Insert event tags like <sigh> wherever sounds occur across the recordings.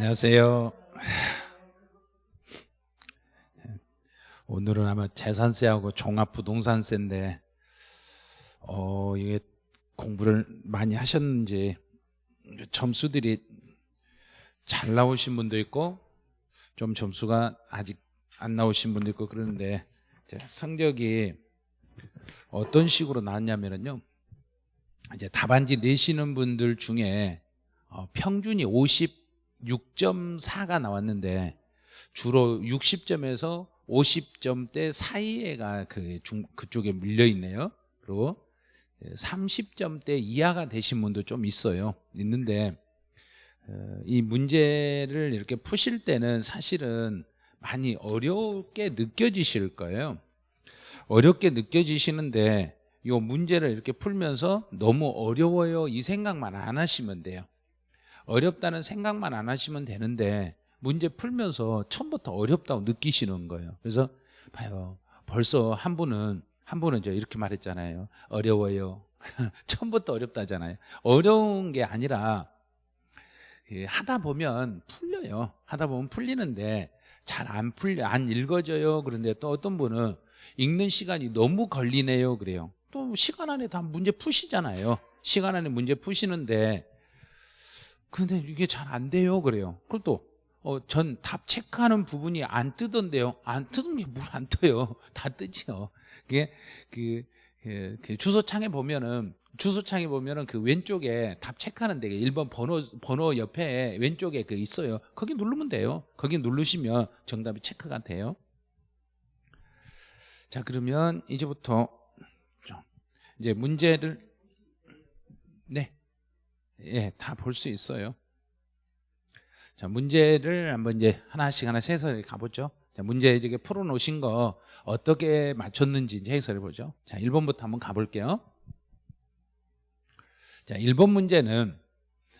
안녕하세요. <sighs> 오늘은 아마 재산세하고 종합부동산세인데 어 이게 공부를 많이 하셨는지 점수들이 잘 나오신 분도 있고 좀 점수가 아직 안 나오신 분도 있고 그러는데 성적이 어떤 식으로 나왔냐면요 이제 답안지 내시는 분들 중에 어, 평균이 56.4가 나왔는데 주로 60점에서 50점대 사이에가 그 중, 그쪽에 밀려 있네요. 그리고 30점대 이하가 되신 분도 좀 있어요. 있는데 어, 이 문제를 이렇게 푸실 때는 사실은 많이 어렵게 느껴지실 거예요. 어렵게 느껴지시는데 이 문제를 이렇게 풀면서 너무 어려워요 이 생각만 안 하시면 돼요. 어렵다는 생각만 안 하시면 되는데 문제 풀면서 처음부터 어렵다고 느끼시는 거예요. 그래서 봐요. 벌써 한 분은 한 분은 저 이렇게 말했잖아요. 어려워요. <laughs> 처음부터 어렵다잖아요. 어려운 게 아니라 하다 보면 풀려요. 하다 보면 풀리는데 잘 안 풀려, 안 읽어져요. 그런데 또 어떤 분은 읽는 시간이 너무 걸리네요. 그래요. 또 시간 안에 다 문제 푸시잖아요. 시간 안에 문제 푸시는데 근데 이게 잘 안 돼요. 그래요. 그리고 또 어, 전 답 체크하는 부분이 안 뜨던데요. 안 뜨는 게 뭘 안 떠요. <laughs> 다 뜨죠. 그게 그, 그, 그 주소창에 보면은 주소창에 보면은 그 왼쪽에 답 체크하는 데가 1번 번호 번호 옆에 왼쪽에 그 있어요. 거기 누르면 돼요. 거기 누르시면 정답이 체크가 돼요. 자, 그러면 이제부터 이제 문제를 네. 예, 다 볼 수 있어요. 자, 문제를 한번 이제 하나씩 하나씩 해설해 가보죠. 자, 문제 이제 풀어 놓으신 거 어떻게 맞췄는지 이제 해설해 보죠. 자, 1번부터 한번 가볼게요. 자, 1번 문제는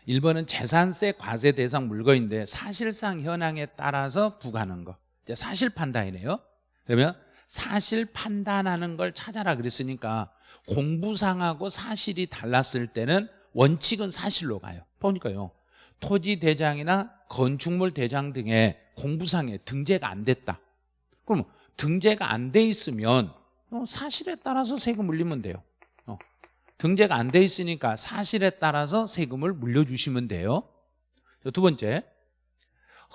1번은 재산세 과세 대상 물건인데 사실상 현황에 따라서 부과하는 거. 자, 사실 판단이네요. 그러면 사실 판단하는 걸 찾아라 그랬으니까 공부상하고 사실이 달랐을 때는 원칙은 사실로 가요. 보니까요. 토지 대장이나 건축물 대장 등의 공부상에 등재가 안 됐다. 그럼 등재가 안 돼 있으면 어, 사실에 따라서 세금 물리면 돼요. 어, 등재가 안 돼 있으니까 사실에 따라서 세금을 물려주시면 돼요. 두 번째,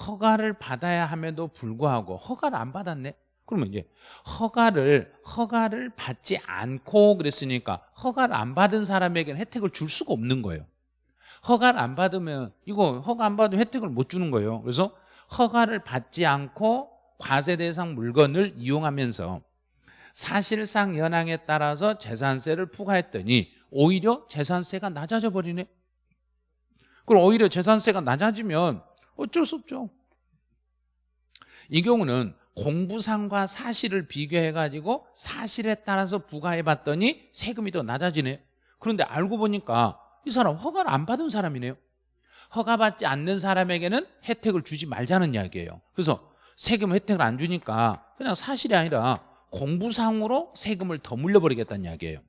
허가를 받아야 함에도 불구하고 허가를 안 받았네. 그러면 이제 허가를 허가를 받지 않고 그랬으니까 허가를 안 받은 사람에게는 혜택을 줄 수가 없는 거예요. 허가를 안 받으면 이거 허가 안 받으면 혜택을 못 주는 거예요. 그래서 허가를 받지 않고 과세 대상 물건을 이용하면서 사실상 현황에 따라서 재산세를 부과했더니 오히려 재산세가 낮아져 버리네. 그럼 오히려 재산세가 낮아지면 어쩔 수 없죠. 이 경우는 공부상과 사실을 비교해가지고 사실에 따라서 부과해봤더니 세금이 더 낮아지네. 그런데 알고 보니까 이 사람 허가를 안 받은 사람이네요. 허가받지 않는 사람에게는 혜택을 주지 말자는 이야기예요. 그래서 세금 혜택을 안 주니까 그냥 사실이 아니라 공부상으로 세금을 더 물려버리겠다는 이야기예요.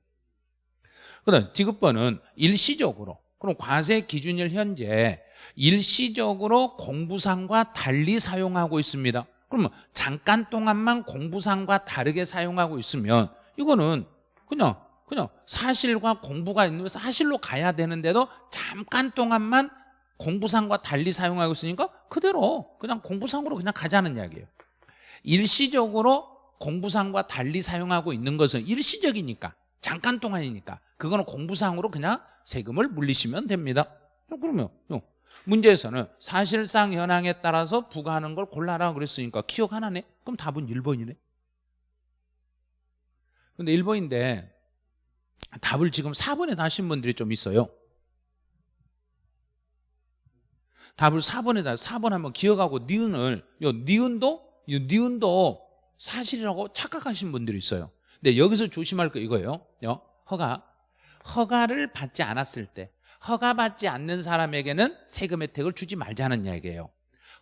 그 다음 디귿번은 일시적으로 그럼 과세 기준일 현재 일시적으로 공부상과 달리 사용하고 있습니다 그러면 잠깐 동안만 공부상과 다르게 사용하고 있으면 이거는 그냥 그냥 사실과 공부가 있는 사실로 가야 되는데도 잠깐 동안만 공부상과 달리 사용하고 있으니까 그대로 그냥 공부상으로 그냥 가자는 이야기예요. 일시적으로 공부상과 달리 사용하고 있는 것은 일시적이니까 잠깐 동안이니까 그거는 공부상으로 그냥 세금을 물리시면 됩니다. 그러면 문제에서는 사실상 현황에 따라서 부과하는 걸 골라라 그랬으니까 기억 하나네? 그럼 답은 1번이네. 근데 1번인데 답을 지금 4번에 다신 분들이 좀 있어요. 답을 4번에 다 4번 한번 기억하고 니은을 요 니은도 요 니은도 사실이라고 착각하신 분들이 있어요. 근데 여기서 조심할 거 이거예요 허가. 허가를 받지 않았을 때 허가받지 않는 사람에게는 세금 혜택을 주지 말자는 이야기예요.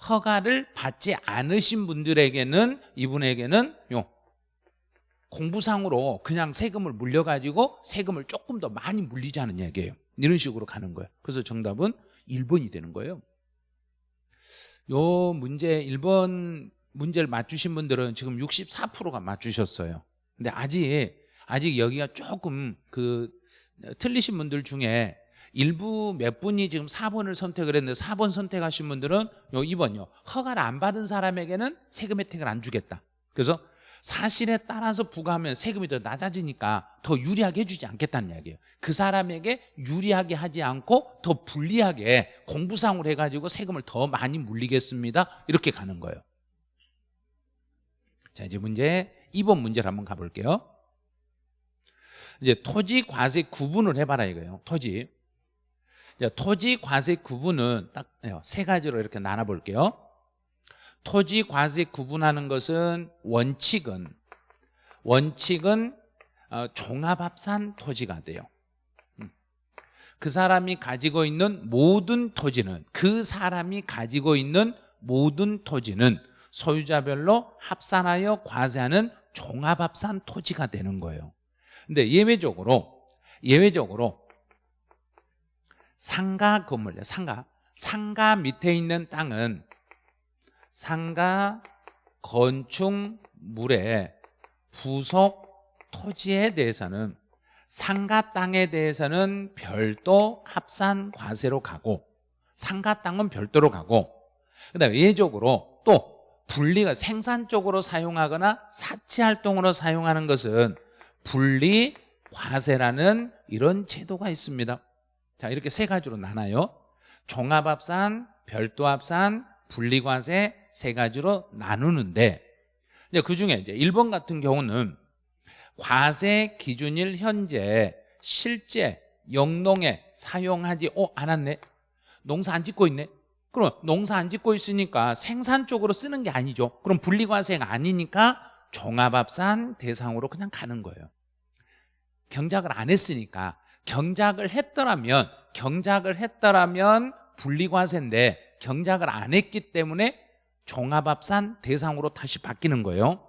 허가를 받지 않으신 분들에게는 이분에게는 요 공부상으로 그냥 세금을 물려가지고 세금을 조금 더 많이 물리자는 이야기예요. 이런 식으로 가는 거예요. 그래서 정답은 1번이 되는 거예요. 요 문제 1번 문제를 맞추신 분들은 지금 64%가 맞추셨어요. 근데 아직 아직 여기가 조금 그 틀리신 분들 중에 일부 몇 분이 지금 4번을 선택을 했는데 4번 선택하신 분들은 요 2번요. 허가를 안 받은 사람에게는 세금 혜택을 안 주겠다. 그래서 사실에 따라서 부과하면 세금이 더 낮아지니까 더 유리하게 해주지 않겠다는 이야기예요. 그 사람에게 유리하게 하지 않고 더 불리하게 공부상으로 해가지고 세금을 더 많이 물리겠습니다. 이렇게 가는 거예요. 자 이제 문제 2번 문제를 한번 가볼게요. 이제 토지 과세 구분을 해봐라 이거예요. 토지. 자, 토지 과세 구분은 딱 세 가지로 이렇게 나눠볼게요. 토지 과세 구분하는 것은 원칙은 원칙은 어, 종합합산 토지가 돼요. 음. 그 사람이 가지고 있는 모든 토지는 그 사람이 가지고 있는 모든 토지는 소유자별로 합산하여 과세하는 종합합산 토지가 되는 거예요. 근데 예외적으로 예외적으로 상가 건물이요. 상가 상가 밑에 있는 땅은 상가 건축물의 부속 토지에 대해서는 상가 땅에 대해서는 별도 합산 과세로 가고 상가 땅은 별도로 가고 그다음에 예외적으로 또 분리가 생산 쪽으로 사용하거나 사치 활동으로 사용하는 것은 분리 과세라는 이런 제도가 있습니다. 자, 이렇게 세 가지로 나눠요. 종합합산, 별도합산, 분리과세 세 가지로 나누는데 이제 그 중에 이제 1번 같은 경우는 과세 기준일 현재 실제 영농에 사용하지 어, 않았네. 농사 안 짓고 있네. 그럼 농사 안 짓고 있으니까 생산 쪽으로 쓰는 게 아니죠. 그럼 분리과세가 아니니까 종합합산 대상으로 그냥 가는 거예요. 경작을 안 했으니까 경작을 했더라면 경작을 했더라면 분리과세인데 경작을 안 했기 때문에 종합합산 대상으로 다시 바뀌는 거예요.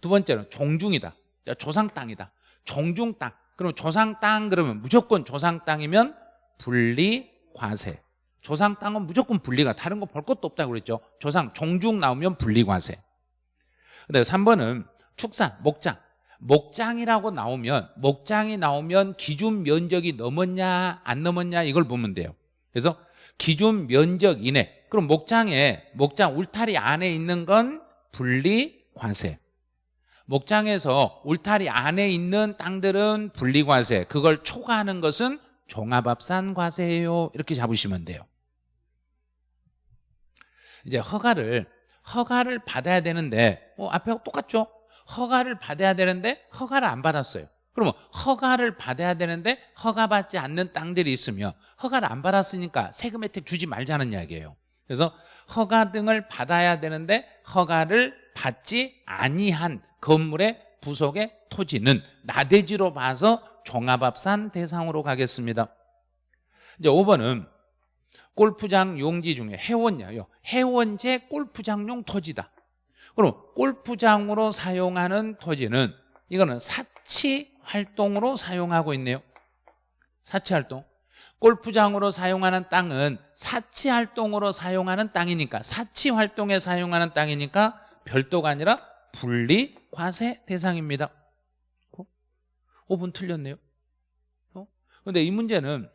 두 번째는 종중이다. 조상 땅이다. 종중 땅. 그럼 조상 땅 그러면 무조건 조상 땅이면 분리과세. 조상 땅은 무조건 분리가 다른 거 볼 것도 없다고 그랬죠. 조상 종중 나오면 분리과세. 그다음에 3번은 축산, 목장. 목장이라고 나오면 목장이 나오면 기준 면적이 넘었냐 안 넘었냐 이걸 보면 돼요. 그래서 기준 면적 이내. 그럼 목장에 목장 울타리 안에 있는 건 분리 과세. 목장에서 울타리 안에 있는 땅들은 분리 과세. 그걸 초과하는 것은 종합합산 과세예요. 이렇게 잡으시면 돼요. 이제 허가를 허가를 받아야 되는데 어, 앞에 똑같죠? 허가를 받아야 되는데 허가를 안 받았어요. 그러면 허가를 받아야 되는데 허가받지 않는 땅들이 있으며 허가를 안 받았으니까 세금 혜택 주지 말자는 이야기예요. 그래서 허가 등을 받아야 되는데 허가를 받지 아니한 건물의 부속의 토지는 나대지로 봐서 종합합산 대상으로 가겠습니다. 이제 5번은 골프장 용지 중에 해원야요. 해원제 골프장용 토지다. 그럼 골프장으로 사용하는 토지는 이거는 사치 활동으로 사용하고 있네요. 사치 활동. 골프장으로 사용하는 땅은 사치 활동으로 사용하는 땅이니까 사치 활동에 사용하는 땅이니까 별도가 아니라 분리 과세 대상입니다. 5분 어? 틀렸네요. 그런데 어? 이 문제는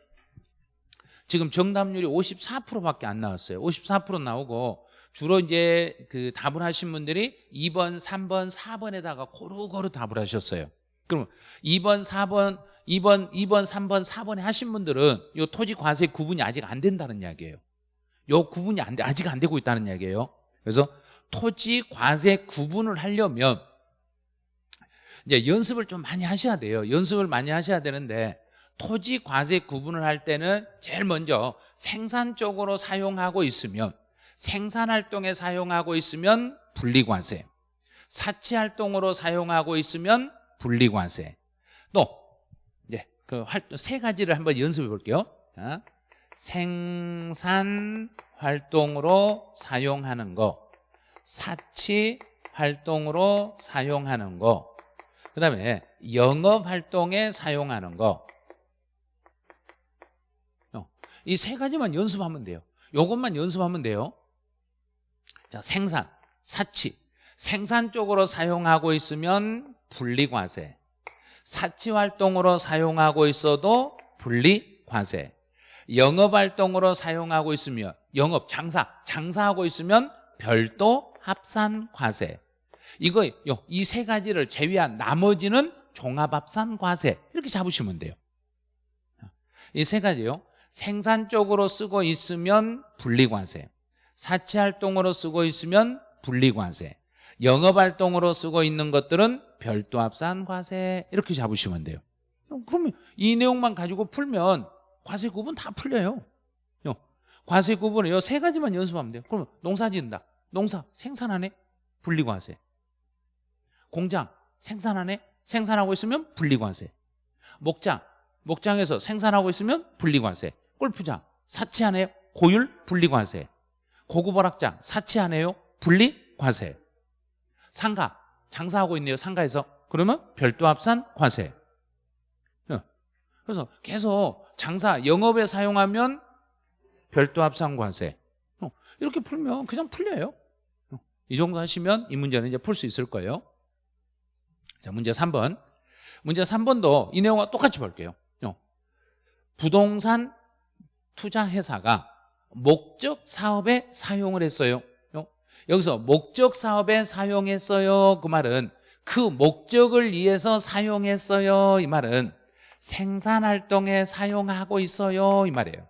지금 정답률이 54%밖에 안 나왔어요. 54% 나오고 주로 이제 그 답을 하신 분들이 2번, 3번, 4번에다가 고루고루 답을 하셨어요. 그럼 2번, 4번, 2번, 2번, 3번, 4번에 하신 분들은 이 토지 과세 구분이 아직 안 된다는 이야기예요. 요 구분이 안 돼, 아직 안 되고 있다는 이야기예요. 그래서 토지 과세 구분을 하려면 이제 연습을 좀 많이 하셔야 돼요. 연습을 많이 하셔야 되는데 토지 과세 구분을 할 때는 제일 먼저 생산 쪽으로 사용하고 있으면 생산활동에 사용하고 있으면 분리과세 사치 활동으로 사용하고 있으면 분리과세. 또 이제 그세 가지를 한번 연습해 볼게요. 자, 생산 활동으로 사용하는 거 사치 활동으로 사용하는 거 그 다음에 영업 활동에 사용하는 거. 이 세 가지만 연습하면 돼요. 요것만 연습하면 돼요 자, 생산, 사치. 생산 쪽으로 사용하고 있으면 분리과세. 사치 활동으로 사용하고 있어도 분리과세. 영업 활동으로 사용하고 있으면 영업 장사, 장사하고 있으면 별도 합산 과세. 이거 이 세 가지를 제외한 나머지는 종합합산 과세 이렇게 잡으시면 돼요. 이 세 가지요. 생산 쪽으로 쓰고 있으면 분리과세. 사치 활동으로 쓰고 있으면 분리과세. 영업 활동으로 쓰고 있는 것들은 별도 합산 과세 이렇게 잡으시면 돼요. 그러면 이 내용만 가지고 풀면 과세 구분 다 풀려요. 과세 구분은 세 가지만 연습하면 돼요. 그러면 농사 짓는다. 농사 생산하네. 분리과세. 공장 생산하네. 생산하고 있으면 분리과세. 목장 목장에서 생산하고 있으면 분리과세. 골프장 사치하네요. 고율 분리과세. 고급 오락장 사치하네요. 분리 과세. 상가 장사하고 있네요. 상가에서 그러면 별도 합산 과세. 어. 그래서 계속 장사 영업에 사용하면 별도 합산 과세. 어. 이렇게 풀면 그냥 풀려요. 어. 이 정도 하시면 이 문제는 이제 풀 수 있을 거예요. 자, 문제 3번. 문제 3번도 이 내용과 똑같이 볼게요. 부동산 투자 회사가 목적 사업에 사용을 했어요. 여기서 목적 사업에 사용했어요. 그 말은 그 목적을 위해서 사용했어요. 이 말은 생산 활동에 사용하고 있어요. 이 말이에요.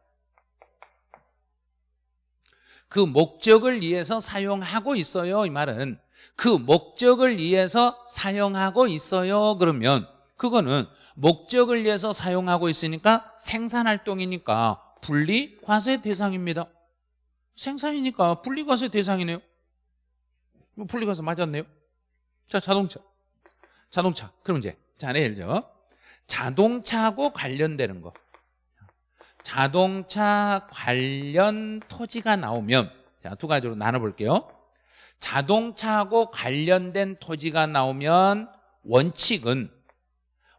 그 목적을 위해서 사용하고 있어요. 이 말은 그 목적을 위해서 사용하고 있어요. 그러면 그거는 목적을 위해서 사용하고 있으니까 생산 활동이니까 분리 과세 대상입니다. 생산이니까 분리 과세 대상이네요. 분리가서 맞았네요. 자, 자동차. 자동차. 그럼 이제, 자, 예를 들어. 자동차하고 관련되는 거. 자동차 관련 토지가 나오면, 자, 두 가지로 나눠 볼게요. 자동차하고 관련된 토지가 나오면 원칙은,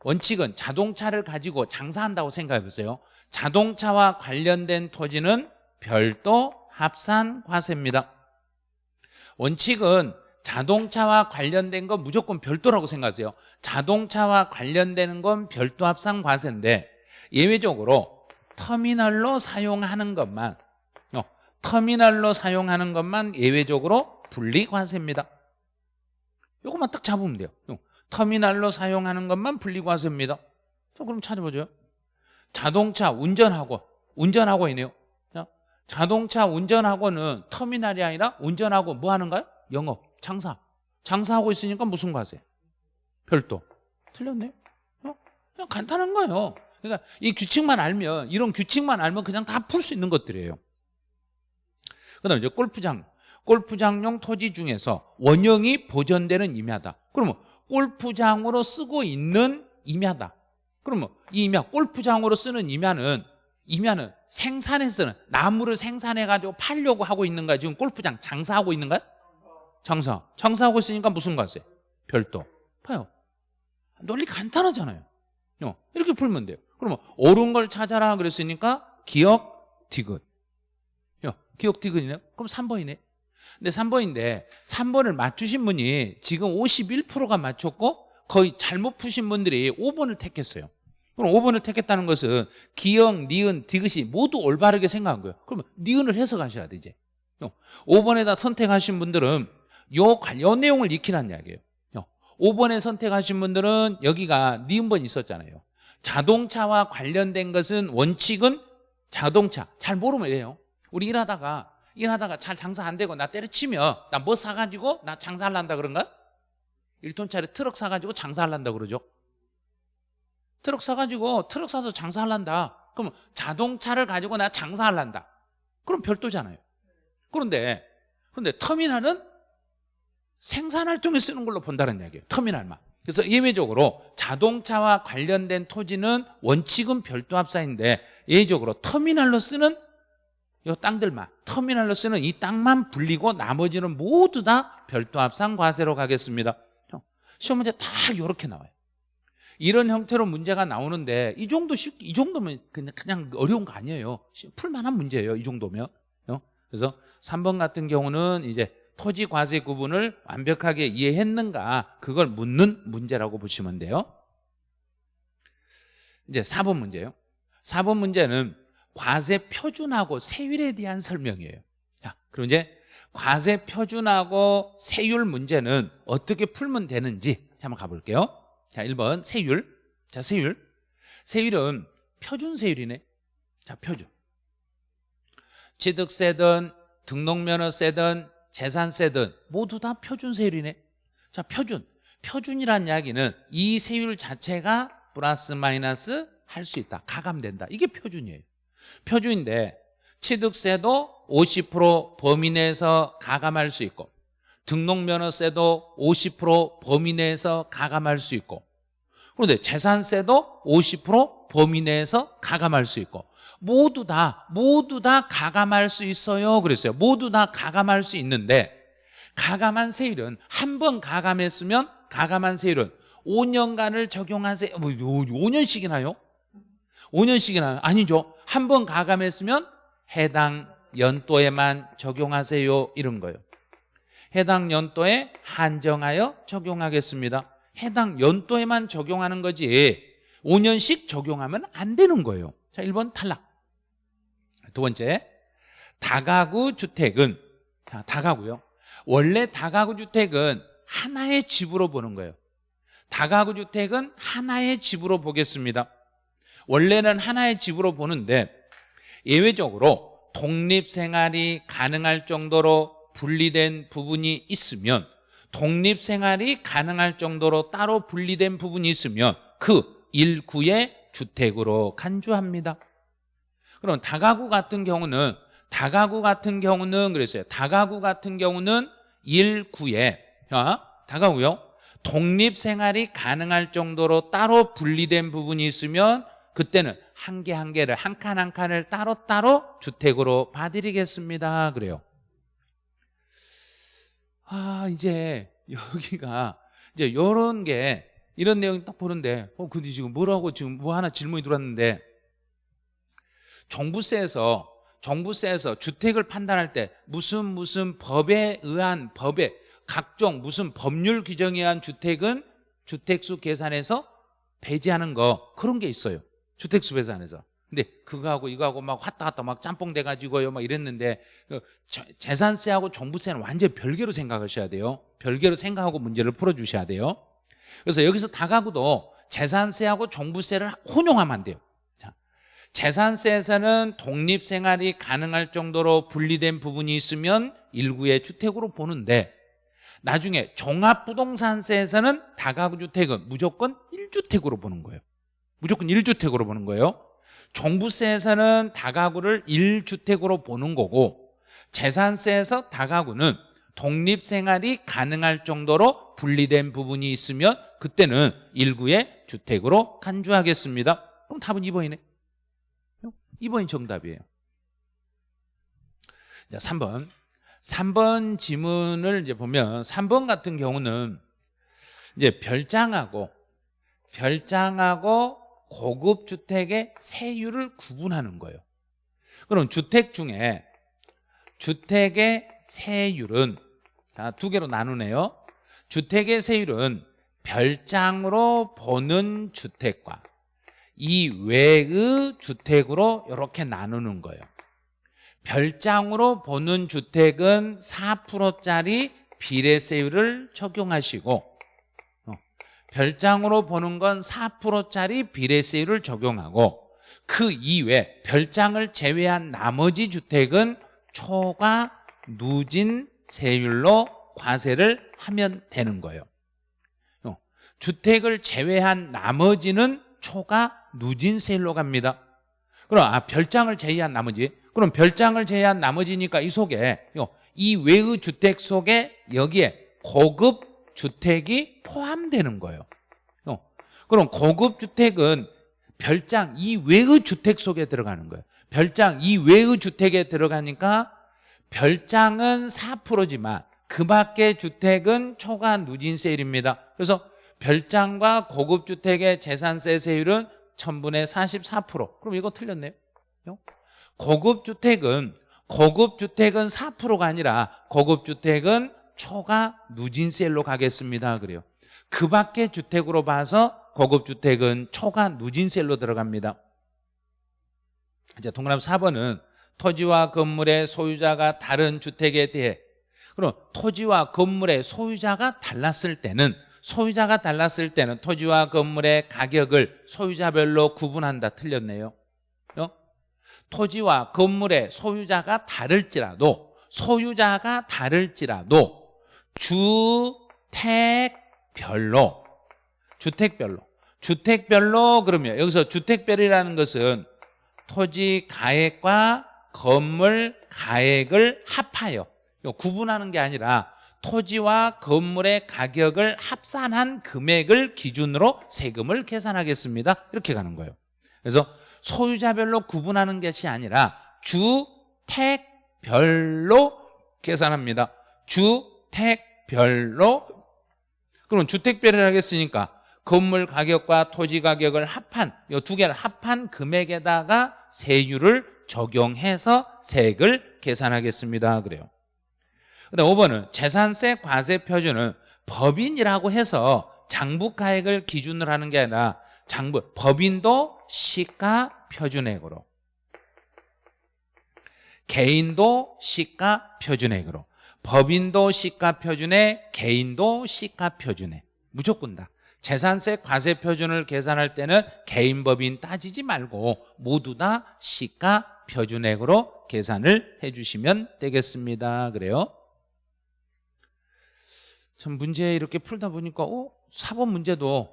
원칙은 자동차를 가지고 장사한다고 생각해 보세요. 자동차와 관련된 토지는 별도 합산 과세입니다. 원칙은 자동차와 관련된 건 무조건 별도라고 생각하세요. 자동차와 관련되는 건 별도 합산 과세인데 예외적으로 터미널로 사용하는 것만 어, 터미널로 사용하는 것만 예외적으로 분리과세입니다. 이것만 딱 잡으면 돼요. 어, 터미널로 사용하는 것만 분리과세입니다. 자, 그럼 찾아보죠 자동차 운전하고 운전하고 있네요 자동차 운전하고는 터미널이 아니라 운전하고 뭐 하는가요? 영업, 장사. 장사하고 있으니까 무슨 과세? 별도. 틀렸네. 어? 그냥 간단한 거예요. 그러니까 이 규칙만 알면 이런 규칙만 알면 그냥 다 풀 수 있는 것들이에요. 그다음에 이제 골프장. 골프장용 토지 중에서 원형이 보존되는 임야다. 그러면 골프장으로 쓰고 있는 임야다. 그러면 이 임야, 골프장으로 쓰는 임야는 임야는 생산해서는 나무를 생산해 가지고 팔려고 하고 있는가 지금 골프장 장사하고 있는가 장사 장사하고 있으니까 무슨 과세? 별도. 봐요. 논리 간단하잖아요. 어, 이렇게 풀면 돼요. 그러면 옳은 걸 찾아라 그랬으니까 기억 디귿. 기억 디귿이네요 그럼 3번이네. 근데 3번인데 3번을 맞추신 분이 지금 51%가 맞췄고 거의 잘못 푸신 분들이 5번을 택했어요 그럼 5번을 택했다는 것은 기역, 니은, 디귿이 모두 올바르게 생각한 거예요. 그러면 니은을 해석하셔야 돼 이제. 5번에다 선택하신 분들은 요, 요 내용을 익히란 이야기예요. 5번에 선택하신 분들은 여기가 니은번 있었잖아요. 자동차와 관련된 것은 원칙은 자동차. 잘 모르면 이래요. 우리 일하다가 일하다가 잘 장사 안 되고 나 때려치면 나 뭐 사가지고 나 장사하란다 그런가? 1톤짜리 트럭 사가지고 장사하란다 그러죠. 트럭 사가지고 트럭 사서 장사할란다. 그럼 자동차를 가지고 나 장사할란다. 그럼 별도잖아요. 그런데 그런데 터미널은 생산활동에 쓰는 걸로 본다는 이야기예요. 터미널만. 그래서 예외적으로 자동차와 관련된 토지는 원칙은 별도 합사인데 예외적으로 터미널로 쓰는 이 땅들만 터미널로 쓰는 이 땅만 불리고 나머지는 모두 다 별도 합산 과세로 가겠습니다. 시험 문제 다 이렇게 나와요 이런 형태로 문제가 나오는데 이 정도 쉽, 이 정도면 그냥, 그냥 어려운 거 아니에요. 풀만한 문제예요. 이 정도면. 어? 그래서 3번 같은 경우는 이제 토지 과세 구분을 완벽하게 이해했는가 그걸 묻는 문제라고 보시면 돼요 이제 4번 문제예요 4번 문제는 과세 표준하고 세율에 대한 설명이에요 자, 그럼 이제 과세 표준하고 세율 문제는 어떻게 풀면 되는지 한번 가볼게요 자 1번 세율. 자 세율. 세율은 표준 세율이네. 자 표준. 취득세든 등록면허세든 재산세든 모두 다 표준 세율이네. 자 표준. 표준이란 이야기는 이 세율 자체가 플러스 마이너스 할 수 있다. 가감된다. 이게 표준이에요. 표준인데 취득세도 50% 범위 내에서 가감할 수 있고 등록면허세도 50% 범위 내에서 가감할 수 있고 그런데 재산세도 50% 범위 내에서 가감할 수 있고 모두 다 모두 다 가감할 수 있어요. 그랬어요. 모두 다 가감할 수 있는데 가감한 세율은 한 번 가감했으면 가감한 세율은 5년간을 적용하세요. 뭐 5년씩이나요? 5년씩이나 아니죠. 한 번 가감했으면 해당 연도에만 적용하세요. 이런 거예요 해당 연도에 한정하여 적용하겠습니다. 해당 연도에만 적용하는 거지 5년씩 적용하면 안 되는 거예요. 자 1번 탈락. 두 번째 다가구 주택은 자, 다가구요. 원래 다가구 주택은 하나의 집으로 보는 거예요. 다가구 주택은 하나의 집으로 보겠습니다. 원래는 하나의 집으로 보는데 예외적으로 독립 생활이 가능할 정도로 분리된 부분이 있으면 독립 생활이 가능할 정도로 따로 분리된 부분이 있으면 그 일구의 주택으로 간주합니다. 그럼 다가구 같은 경우는 다가구 같은 경우는 그랬어요. 다가구 같은 경우는 일구에 자, 다가구요. 독립 생활이 가능할 정도로 따로 분리된 부분이 있으면 그때는 한 개 한 개를 한 칸한 칸을 따로따로 주택으로 봐드리겠습니다. 그래요 아 이제 여기가 이제 요런 게 이런 내용 딱 보는데 어 근데 지금 뭐라고 지금 뭐 하나 질문이 들어왔는데 정부세에서 정부세에서 주택을 판단할 때 무슨 무슨 법에 의한 법에 각종 무슨 법률 규정에 의한 주택은 주택수 계산에서 배제하는 거 그런 게 있어요. 주택수 계산에서 근데 그거하고 이거하고 막 왔다 갔다 막 짬뽕 돼가지고요 막 이랬는데 그 재산세하고 정부세는 완전 별개로 생각하셔야 돼요. 별개로 생각하고 문제를 풀어주셔야 돼요. 그래서 여기서 다가구도 재산세하고 정부세를 혼용하면 안 돼요. 자, 재산세에서는 독립생활이 가능할 정도로 분리된 부분이 있으면 일구의 주택으로 보는데 나중에 종합부동산세에서는 다가구 주택은 무조건 1주택으로 보는 거예요. 무조건 1주택으로 보는 거예요 종부세에서는 다가구를 1주택으로 보는 거고 재산세에서 다가구는 독립생활이 가능할 정도로 분리된 부분이 있으면 그때는 일구의 주택으로 간주하겠습니다. 그럼 답은 2번이네. 2번이 정답이에요. 자, 3번. 3번 지문을 이제 보면 3번 같은 경우는 이제 별장하고 별장하고 고급 주택의 세율을 구분하는 거예요. 그럼 주택 중에 주택의 세율은 자, 두 개로 나누네요. 주택의 세율은 별장으로 보는 주택과 이외의 주택으로 이렇게 나누는 거예요. 별장으로 보는 주택은 4%짜리 비례세율을 적용하시고 별장으로 보는 건 4%짜리 비례세율을 적용하고 그 이외 별장을 제외한 나머지 주택은 초과 누진 세율로 과세를 하면 되는 거예요. 어, 주택을 제외한 나머지는 초과 누진 세율로 갑니다. 그럼 아 별장을 제외한 나머지. 그럼 별장을 제외한 나머지니까 이 속에 이 외의 주택 속에 여기에 고급 주택이 포함되는 거예요. 어. 그럼 고급 주택은 별장 이외의 주택 속에 들어가는 거예요. 별장 이외의 주택에 들어가니까 별장은 4%지만 그 밖의 주택은 초과 누진 세율입니다. 그래서 별장과 고급 주택의 재산세 세율은 1000분의 44% 그럼 이거 틀렸네요. 고급 주택은 고급 주택은 4%가 아니라 고급 주택은 초과 누진세율로 가겠습니다. 그래요. 그 밖의 주택으로 봐서 고급 주택은 초과 누진세율로 들어갑니다. 이제 동그라미 4번은 토지와 건물의 소유자가 다른 주택에 대해. 그럼 토지와 건물의 소유자가 달랐을 때는 소유자가 달랐을 때는 토지와 건물의 가격을 소유자별로 구분한다. 틀렸네요. 어? 토지와 건물의 소유자가 다를지라도 소유자가 다를지라도 주택별로. 주택별로. 주택별로 그러면 여기서 주택별이라는 것은 토지 가액과 건물 가액을 합하여. 구분하는 게 아니라 토지와 건물의 가격을 합산한 금액을 기준으로 세금을 계산하겠습니다. 이렇게 가는 거예요. 그래서 소유자별로 구분하는 것이 아니라 주택별로 계산합니다. 주택 별로 그럼 주택별이라고 했으니까 건물 가격과 토지 가격을 합한 이 두 개를 합한 금액에다가 세율을 적용해서 세액을 계산하겠습니다. 그래요. 그다음 5번은 재산세 과세 표준은 법인이라고 해서 장부가액을 기준으로 하는 게 아니라 장부 법인도 시가 표준액으로. 개인도 시가 표준액으로 법인도 시가 표준액 개인도 시가 표준액 무조건 다. 재산세 과세 표준을 계산할 때는 개인 법인 따지지 말고 모두 다 시가 표준액으로 계산을 해주시면 되겠습니다. 그래요? 참 문제 이렇게 풀다 보니까 어? 4번 문제도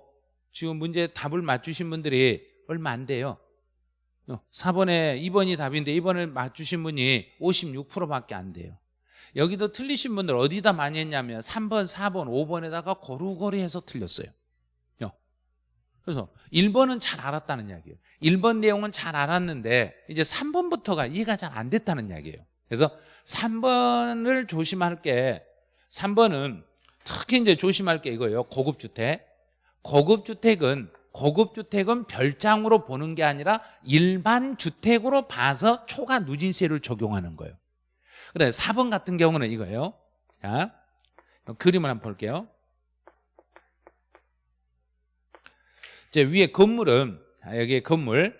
지금 문제 답을 맞추신 분들이 얼마 안 돼요. 4번에 2번이 답인데 2번을 맞추신 분이 56%밖에 안 돼요 여기도 틀리신 분들 어디다 많이 했냐면 3번, 4번, 5번에다가 고루고루 해서 틀렸어요. 그래서 1번은 잘 알았다는 이야기예요. 1번 내용은 잘 알았는데 이제 3번부터가 이해가 잘 안 됐다는 이야기예요. 그래서 3번을 조심할 게 3번은 특히 이제 조심할 게 이거예요. 고급 주택. 고급 주택은 고급 주택은 별장으로 보는 게 아니라 일반 주택으로 봐서 초과 누진세를 적용하는 거예요 그다음에 4번 같은 경우는 이거예요. 자 그림을 한번 볼게요. 이제 위에 건물은 여기 건물.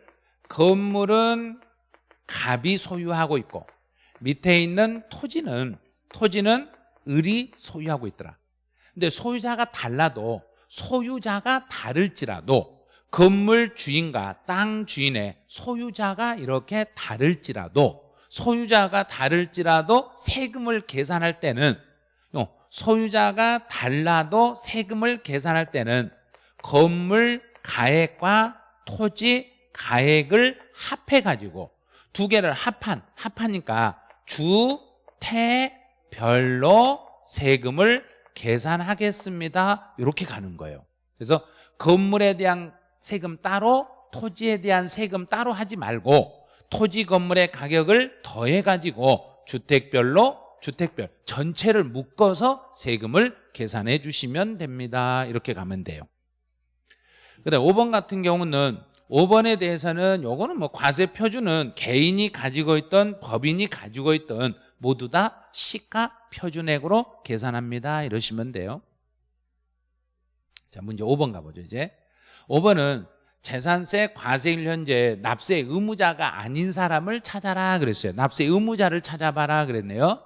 건물은 갑이 소유하고 있고 밑에 있는 토지는 토지는 을이 소유하고 있더라. 근데 소유자가 달라도 소유자가 다를지라도 건물 주인과 땅 주인의 소유자가 이렇게 다를지라도 소유자가 다를지라도 세금을 계산할 때는 소유자가 달라도 세금을 계산할 때는 건물 가액과 토지 가액을 합해 가지고 두 개를 합한, 합하니까 주택별로 세금을 계산하겠습니다. 이렇게 가는 거예요. 그래서 건물에 대한 세금 따로 토지에 대한 세금 따로 하지 말고 토지 건물의 가격을 더해가지고 주택별로 주택별 전체를 묶어서 세금을 계산해 주시면 됩니다. 이렇게 가면 돼요. 그다음 5번 같은 경우는 5번에 대해서는 요거는 뭐 과세 표준은 개인이 가지고 있던 법인이 가지고 있던 모두 다 시가 표준액으로 계산합니다. 이러시면 돼요. 자, 문제 5번 가보죠, 이제. 5번은 재산세 과세일 현재 납세 의무자가 아닌 사람을 찾아라 그랬어요. 납세 의무자를 찾아봐라 그랬네요.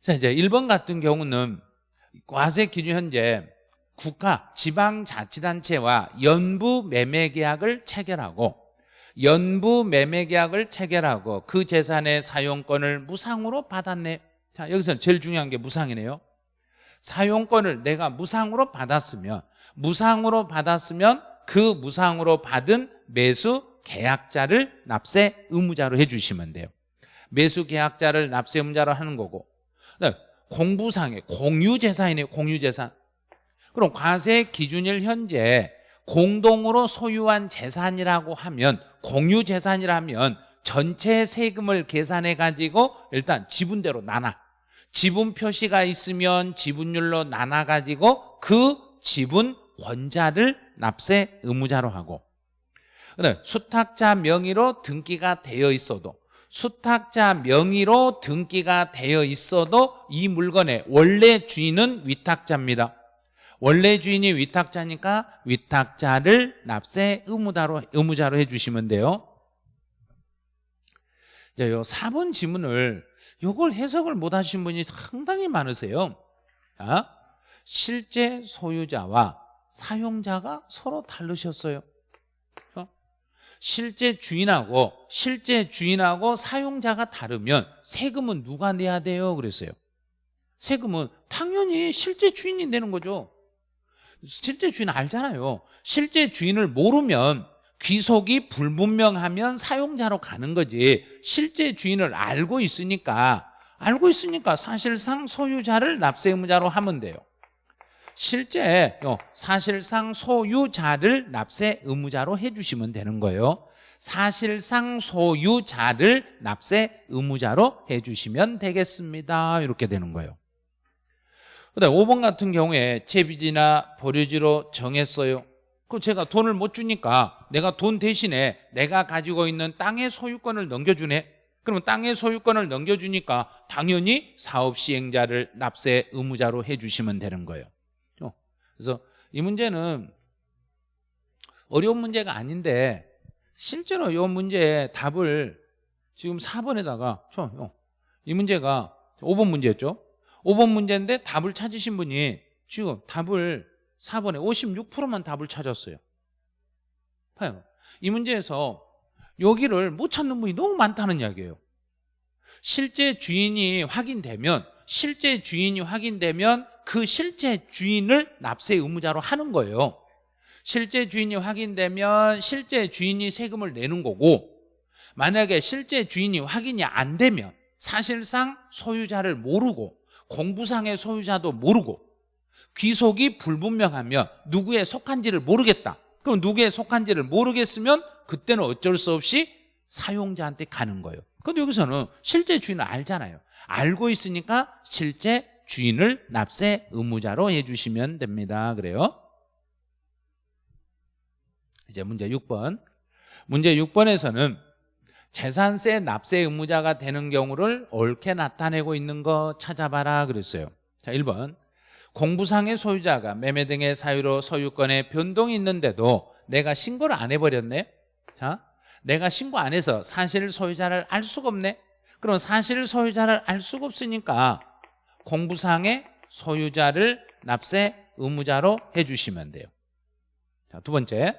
자, 이제 1번 같은 경우는 과세 기준 현재 국가, 지방자치단체와 연부 매매계약을 체결하고 연부 매매계약을 체결하고 그 재산의 사용권을 무상으로 받았네 자 여기서 제일 중요한 게 무상이네요 사용권을 내가 무상으로 받았으면 무상으로 받았으면 그 무상으로 받은 매수 계약자를 납세 의무자로 해주시면 돼요. 매수 계약자를 납세 의무자로 하는 거고. 공부상의 공유재산이네요 공유재산. 그럼 과세 기준일 현재 공동으로 소유한 재산이라고 하면 공유 재산이라면 전체 세금을 계산해 가지고 일단 지분대로 나눠. 지분 표시가 있으면 지분율로 나눠 가지고 그 지분 권자를 납세 의무자로 하고 수탁자 명의로 등기가 되어 있어도 수탁자 명의로 등기가 되어 있어도 이 물건의 원래 주인은 위탁자입니다. 원래 주인이 위탁자니까 위탁자를 납세 의무자로, 의무자로 해주시면 돼요. 자, 요 4번 지문을 요걸 해석을 못 하신 분이 상당히 많으세요. 자, 실제 소유자와 사용자가 서로 다르셨어요. 어? 실제 주인하고 실제 주인하고 사용자가 다르면 세금은 누가 내야 돼요? 그랬어요. 세금은 당연히 실제 주인이 내는 거죠. 실제 주인 알잖아요. 실제 주인을 모르면 귀속이 불분명하면 사용자로 가는 거지. 실제 주인을 알고 있으니까 알고 있으니까 사실상 소유자를 납세 의무자로 하면 돼요. 실제 어, 사실상 소유자를 납세 의무자로 해주시면 되는 거예요. 사실상 소유자를 납세 의무자로 해주시면 되겠습니다. 이렇게 되는 거예요. 그다음 5번 같은 경우에 채비지나 보류지로 정했어요. 그 제가 돈을 못 주니까 내가 돈 대신에 내가 가지고 있는 땅의 소유권을 넘겨주네. 그러면 땅의 소유권을 넘겨주니까 당연히 사업 시행자를 납세 의무자로 해주시면 되는 거예요. 어, 그래서 이 문제는 어려운 문제가 아닌데 실제로 이 문제의 답을 지금 4번에다가 이 문제가 5번 문제였죠. 5번 문제인데 답을 찾으신 분이 지금 답을 4번에 56%만 답을 찾았어요. 봐요. 이 문제에서 여기를 못 찾는 분이 너무 많다는 이야기예요. 실제 주인이 확인되면 실제 주인이 확인되면 그 실제 주인을 납세 의무자로 하는 거예요. 실제 주인이 확인되면 실제 주인이 세금을 내는 거고 만약에 실제 주인이 확인이 안 되면 사실상 소유자를 모르고 공부상의 소유자도 모르고 귀속이 불분명하면 누구에 속한지를 모르겠다. 그럼 누구에 속한지를 모르겠으면 그때는 어쩔 수 없이 사용자한테 가는 거예요. 근데 여기서는 실제 주인을 알잖아요. 알고 있으니까 실제 주인을 납세 의무자로 해주시면 됩니다. 그래요? 이제 문제 6번. 문제 6번에서는 재산세 납세 의무자가 되는 경우를 옳게 나타내고 있는 거 찾아봐라 그랬어요. 자 1번. 공부상의 소유자가 매매 등의 사유로 소유권에 변동이 있는데도 내가 신고를 안 해버렸네? 자 내가 신고 안 해서 사실 소유자를 알 수가 없네? 그럼 사실 소유자를 알 수가 없으니까 공부상의 소유자를 납세 의무자로 해주시면 돼요. 자, 두 번째.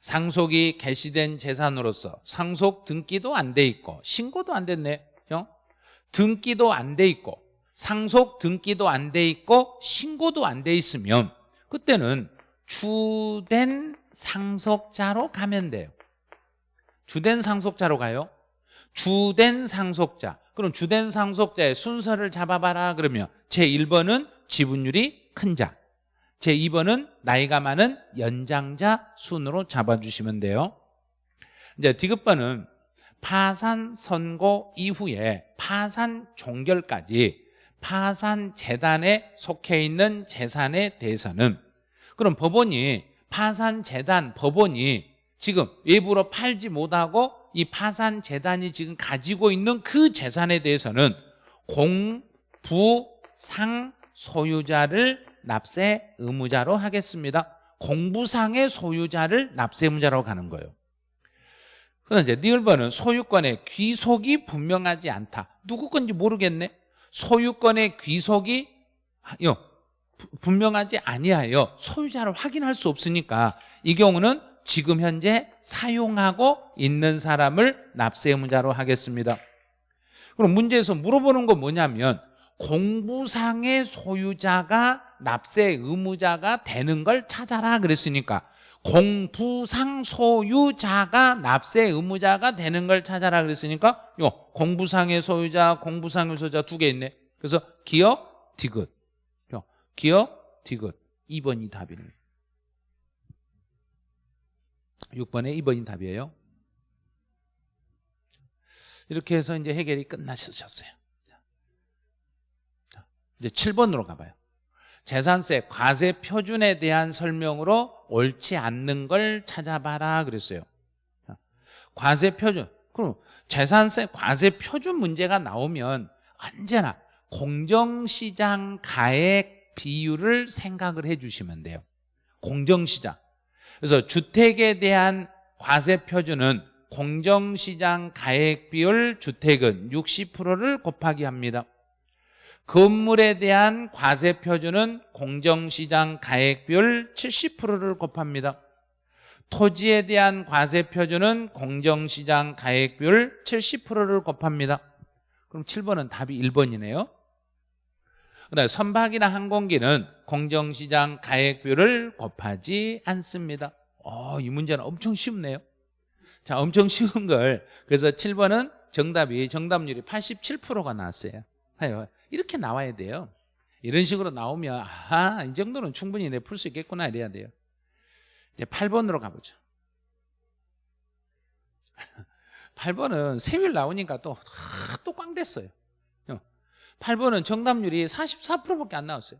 상속이 개시된 재산으로서 상속 등기도 안 돼 있고 신고도 안 됐네 형. 등기도 안 돼 있고 상속 등기도 안 돼 있고 신고도 안 돼 있으면 그때는 주된 상속자로 가면 돼요. 주된 상속자로 가요. 주된 상속자 그럼 주된 상속자의 순서를 잡아봐라 그러면 제1번은 지분율이 큰 자 제2번은 나이가 많은 연장자 순으로 잡아주시면 돼요. 이제 디귿번은 파산 선고 이후에 파산 종결까지 파산 재단에 속해 있는 재산에 대해서는 그럼 법원이 파산 재단 법원이 지금 외부로 팔지 못하고 이 파산 재단이 지금 가지고 있는 그 재산에 대해서는 공, 부, 상 소유자를 납세 의무자로 하겠습니다. 공부상의 소유자를 납세 의무자로 가는 거예요. 그럼 이제 니을번은 소유권의 귀속이 분명하지 않다. 누구 건지 모르겠네. 소유권의 귀속이 요, 분명하지 아니하여 소유자를 확인할 수 없으니까 이 경우는 지금 현재 사용하고 있는 사람을 납세 의무자로 하겠습니다. 그럼 문제에서 물어보는 건 뭐냐면 공부상의 소유자가 납세 의무자가 되는 걸 찾아라 그랬으니까 공부상 소유자가 납세 의무자가 되는 걸 찾아라 그랬으니까 요 공부상의 소유자, 공부상의 소유자 두 개 있네. 그래서 기업, 디귿. 요 기업, 디귿. 2번이 답이네. 6번에 2번이 답이에요. 이렇게 해서 이제 해결이 끝나셨어요. 이제 7번으로 가봐요. 재산세 과세 표준에 대한 설명으로 옳지 않는 걸 찾아봐라 그랬어요. 과세 표준. 그럼 재산세 과세 표준 문제가 나오면 언제나 공정시장 가액 비율을 생각을 해 주시면 돼요. 공정시장. 그래서 주택에 대한 과세 표준은 공정시장 가액 비율 주택은 60%를 곱하기 합니다. 건물에 대한 과세 표준은 공정시장 가액 비율 70%를 곱합니다. 토지에 대한 과세 표준은 공정시장 가액 비율 70%를 곱합니다. 그럼 7번은 답이 1번이네요. 그다음에 선박이나 항공기는 공정시장 가액 비율을 곱하지 않습니다. 어, 이 문제는 엄청 쉽네요. 자, 엄청 쉬운 걸. 그래서 7번은 정답이 정답률이 87%가 나왔어요. 이렇게 나와야 돼요. 이런 식으로 나오면 아하, 이 정도는 충분히 내 풀 수 있겠구나 이래야 돼요. 이제 8번으로 가보죠. <laughs> 8번은 세율 나오니까 또, 또 꽝 됐어요. 8번은 정답률이 44%밖에 안 나왔어요.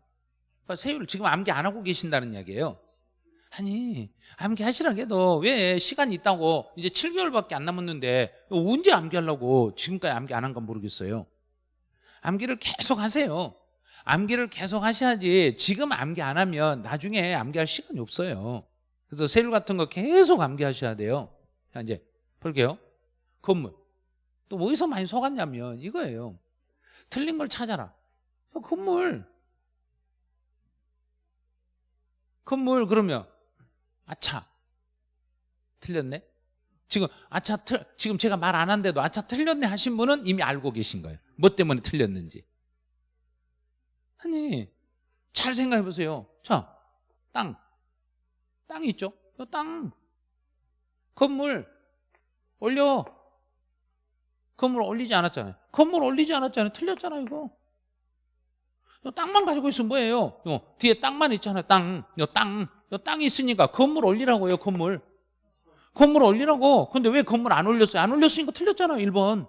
세율 지금 암기 안 하고 계신다는 이야기예요. 아니, 암기 하시라고 해도 왜 시간이 있다고 이제 7개월밖에 안 남았는데 언제 암기하려고 지금까지 암기 안 한 건 모르겠어요. 암기를 계속 하세요. 암기를 계속 하셔야지 지금 암기 안 하면 나중에 암기할 시간이 없어요. 그래서 세율 같은 거 계속 암기하셔야 돼요. 자, 이제 볼게요. 건물. 또 어디서 많이 속았냐면 이거예요. 틀린 걸 찾아라. 건물. 건물 그러면 아차. 틀렸네. 지금 아차 틀 지금 제가 말 안 한데도 아차 틀렸네 하신 분은 이미 알고 계신 거예요. 뭐 때문에 틀렸는지. 아니 잘 생각해 보세요. 자, 땅. 땅이 있죠? 땅. 건물 올려. 건물 올리지 않았잖아요. 건물 올리지 않았잖아요. 틀렸잖아요, 이거. 땅만 가지고 있으면 뭐예요? 요, 뒤에 땅만 있잖아요, 땅. 요 땅. 요 땅이 있으니까 건물 올리라고요, 건물. 건물 올리라고. 근데 왜 건물 안 올렸어요? 안 올렸으니까 틀렸잖아요, 1번.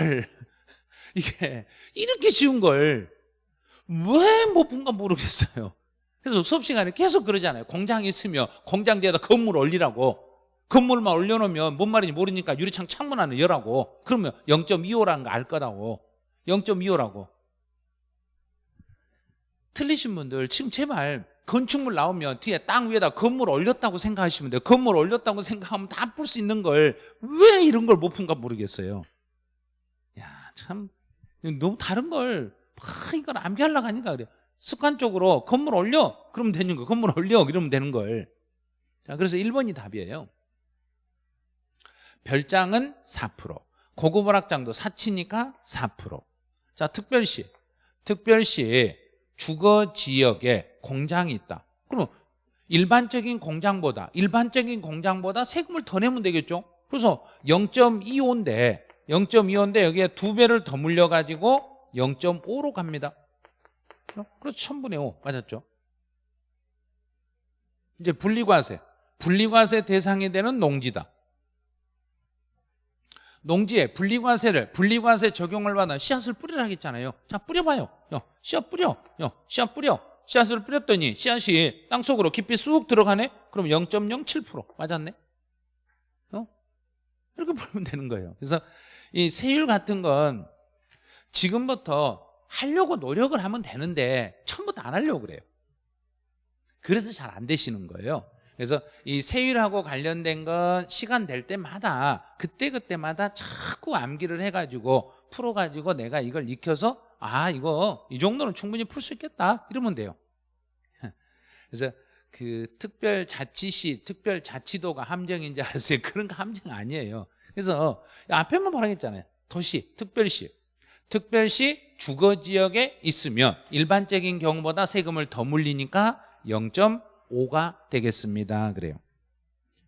헐. <laughs> 이게 이렇게 쉬운 걸 왜 못 본가 모르겠어요. 그래서 수업 시간에 계속 그러잖아요. 공장이 있으면 공장 뒤에다 건물 올리라고. 건물만 올려놓으면 뭔 말인지 모르니까 유리창 창문 안에 열라고. 그러면 0.25라는 거 알 거라고. 0.25라고. 틀리신 분들 지금 제발 건축물 나오면 뒤에 땅 위에다 건물 올렸다고 생각하시면 돼요. 건물 올렸다고 생각하면 다 풀 수 있는 걸 왜 이런 걸 못 푼가 모르겠어요. 야, 참 너무 다른 걸 막 이걸 암기하려고 하니까 그래. 습관적으로 건물 올려 그러면 되는 거. 건물 올려 그러면 되는 걸. 자, 그래서 1번이 답이에요. 별장은 4%. 고급 오락장도 사치니까 4%. 자, 특별시. 특별시 주거 지역에 공장이 있다. 그럼 일반적인 공장보다 일반적인 공장보다 세금을 더 내면 되겠죠. 그래서 0.25인데 0.25인데 여기에 두 배를 더 물려 가지고 0.5로 갑니다. 그렇죠. 1000분의 5 맞았죠. 이제 분리과세. 분리과세 대상이 되는 농지다. 농지에 분리과세를 분리과세 적용을 받아 씨앗을 뿌리라 했잖아요. 자 뿌려봐요. 야, 씨앗 뿌려. 야, 씨앗 뿌려. 씨앗을 뿌렸더니 씨앗이 땅속으로 깊이 쑥 들어가네. 그럼 0.07% 맞았네. 어? 이렇게 <laughs> 보면 되는 거예요. 그래서 이 세율 같은 건 지금부터 하려고 노력을 하면 되는데 처음부터 안 하려고 그래요. 그래서 잘 안 되시는 거예요. 그래서 이 세율하고 관련된 건 시간 될 때마다 그때그때마다 자꾸 암기를 해가지고 풀어가지고 내가 이걸 익혀서 아 이거 이 정도는 충분히 풀 수 있겠다. 이러면 돼요. <laughs> 그래서 그 특별자치시 특별자치도가 함정인 지 알았어요? <laughs> 그런 거 함정 아니에요. 그래서 앞에만 말하겠잖아요. 도시 특별시. 특별시 주거지역에 있으면 일반적인 경우보다 세금을 더 물리니까 0. 5가 되겠습니다. 그래요.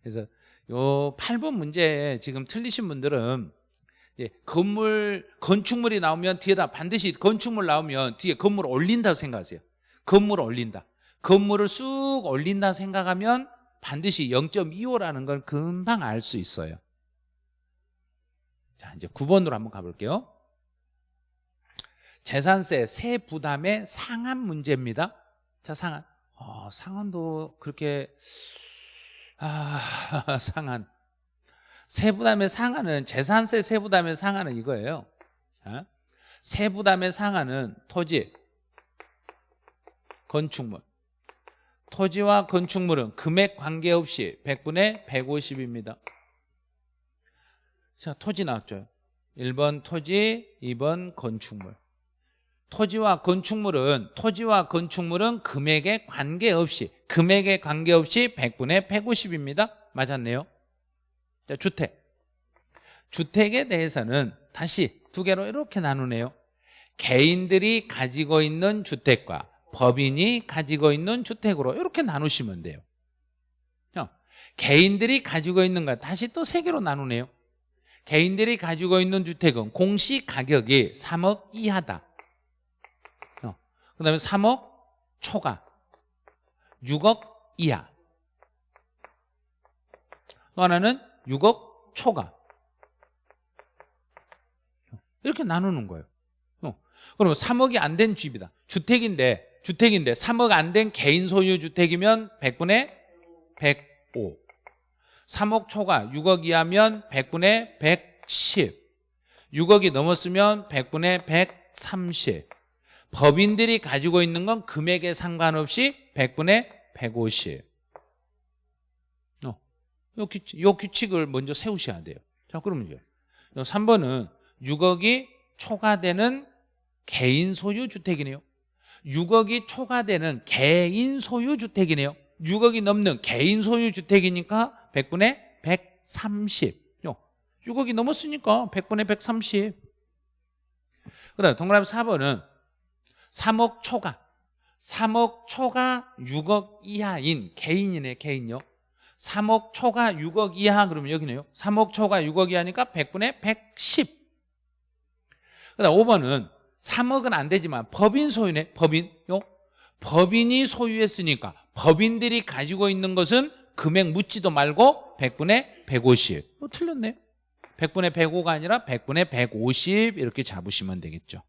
그래서 요 8번 문제 지금 틀리신 분들은 예, 건물 건축물이 나오면 뒤에다 반드시 건축물 나오면 뒤에 건물 올린다고 생각하세요. 건물 올린다. 건물을 쑥 올린다 생각하면 반드시 0.25라는 걸 금방 알 수 있어요. 자, 이제 9번으로 한번 가볼게요. 재산세 세 부담의 상한 문제입니다. 자, 상한. 어, 상한도 그렇게 아, <laughs> 상한 세부담의 상한은 재산세 세부담의 상한은 이거예요. 자, 세부담의 상한은 토지 건축물. 토지와 건축물은 금액 관계없이 100분의 150입니다. 자 토지 나왔죠. 1번 토지 2번 건축물 토지와 건축물은 토지와 건축물은 금액에 관계없이 금액에 관계없이 100분의 150입니다. 맞았네요. 자, 주택. 주택에 대해서는 다시 두 개로 이렇게 나누네요. 개인들이 가지고 있는 주택과 법인이 가지고 있는 주택으로 이렇게 나누시면 돼요. 자, 개인들이 가지고 있는 것 다시 또 세 개로 나누네요. 개인들이 가지고 있는 주택은 공시 가격이 3억 이하다 그 다음에 3억 초과 6억 이하. 또 하나는 6억 초과. 이렇게 나누는 거예요. 어. 그러면 3억이 안 된 집이다. 주택인데 주택인데 3억 안 된 개인 소유 주택이면 100분의 105 3억 초과 6억 이하면 100분의 110 6억이 넘었으면 100분의 130 법인들이 가지고 있는 건 금액에 상관없이 100분의 150 어, 요, 규칙, 요 규칙을 먼저 세우셔야 돼요. 자 그러면요 3번은 6억이 초과되는 개인 소유 주택이네요. 6억이 초과되는 개인 소유 주택이네요. 6억이 넘는 개인 소유 주택이니까 100분의 130 6억이 넘었으니까 100분의 130 그 다음 동그라미 4번은 3억 초과. 3억 초과 6억 이하인 개인이네 개인요. 3억 초과 6억 이하 그러면 여기네요. 3억 초과 6억 이하니까 100분의 110 그다음 5번은 3억은 안 되지만 법인 소유네 법인요. 법인이 소유했으니까 법인들이 가지고 있는 것은 금액 묻지도 말고 100분의 150뭐 틀렸네요 100분의 105가 아니라 100분의 150 이렇게 잡으시면 되겠죠